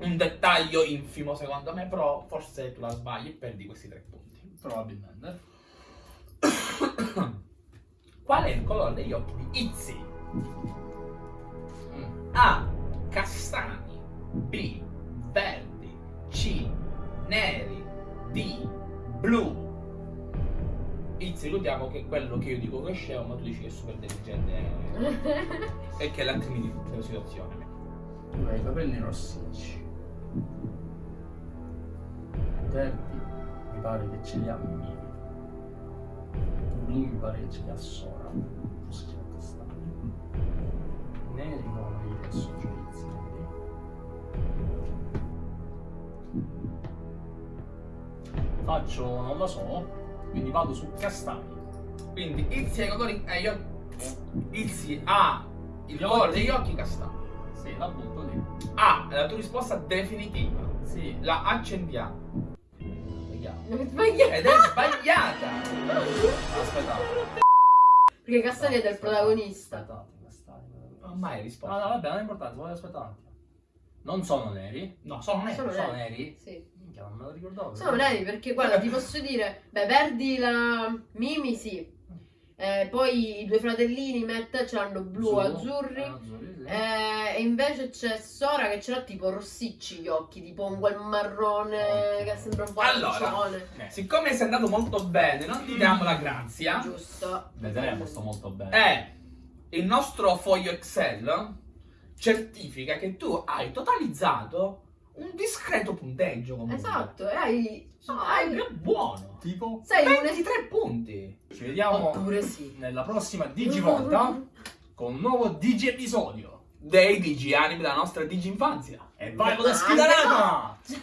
Un dettaglio infimo secondo me, però forse tu la sbagli e perdi questi tre punti. Probabilmente. Qual è il colore degli occhi di Izzy? Mm. A. Castani. B. Verdi. C. Neri. D. Blu. Izzy, ricordiamo che quello che io dico che è scemo, ma tu dici che è super intelligente e che è l'antimini della situazione. Tu hai i capelli rossicci. Verdi mi pare che ce li ha Mimi. Blu mi pare che ce li ha Sora. Forse ce li ha Castagni. Neri non li adesso giudizi. Faccio, non la so, quindi vado su castani. Quindi Izzy ha i colori. Eh, io. Izzy ha il Gli colore degli occhi castani. Sì, la butto lì. A è la tua risposta definitiva. Sì, La accendiamo. sbagliato. Ed è sbagliata. Aspettate. Perché Castani è del protagonista. Aspettate, castani. Ormai hai No, risposto. no, vabbè, non è importante, voglio aspettare un attimo. Non sono neri? No, sono neri. Sono Sono neri. neri? Sì. Minchia, non me lo ricordavo. Sono neri perché, guarda, ti posso dire, beh, Verdi la Mimi, sì. Eh, poi i due fratellini Matt ce l'hanno blu, azzurri. Eh, azzurri, sì. Eh, e invece c'è Sora che ce l'ha tipo rossicci gli occhi, tipo un quel marrone Ok. che sembra un po' Allora. Eh, Siccome sei andato molto bene, non ti diamo la grazia. Giusto. Vedremo, sto molto bene. E il nostro foglio Excel certifica che tu hai totalizzato un discreto punteggio comunque. Esatto, e hai... No, hai... È buono. Tipo Sei 23 un... punti. Ci vediamo Oppure sì. nella prossima Digivolta con un nuovo Digi episodio dei Digi anime della nostra Digi infanzia. E vai con la sfidarata! No.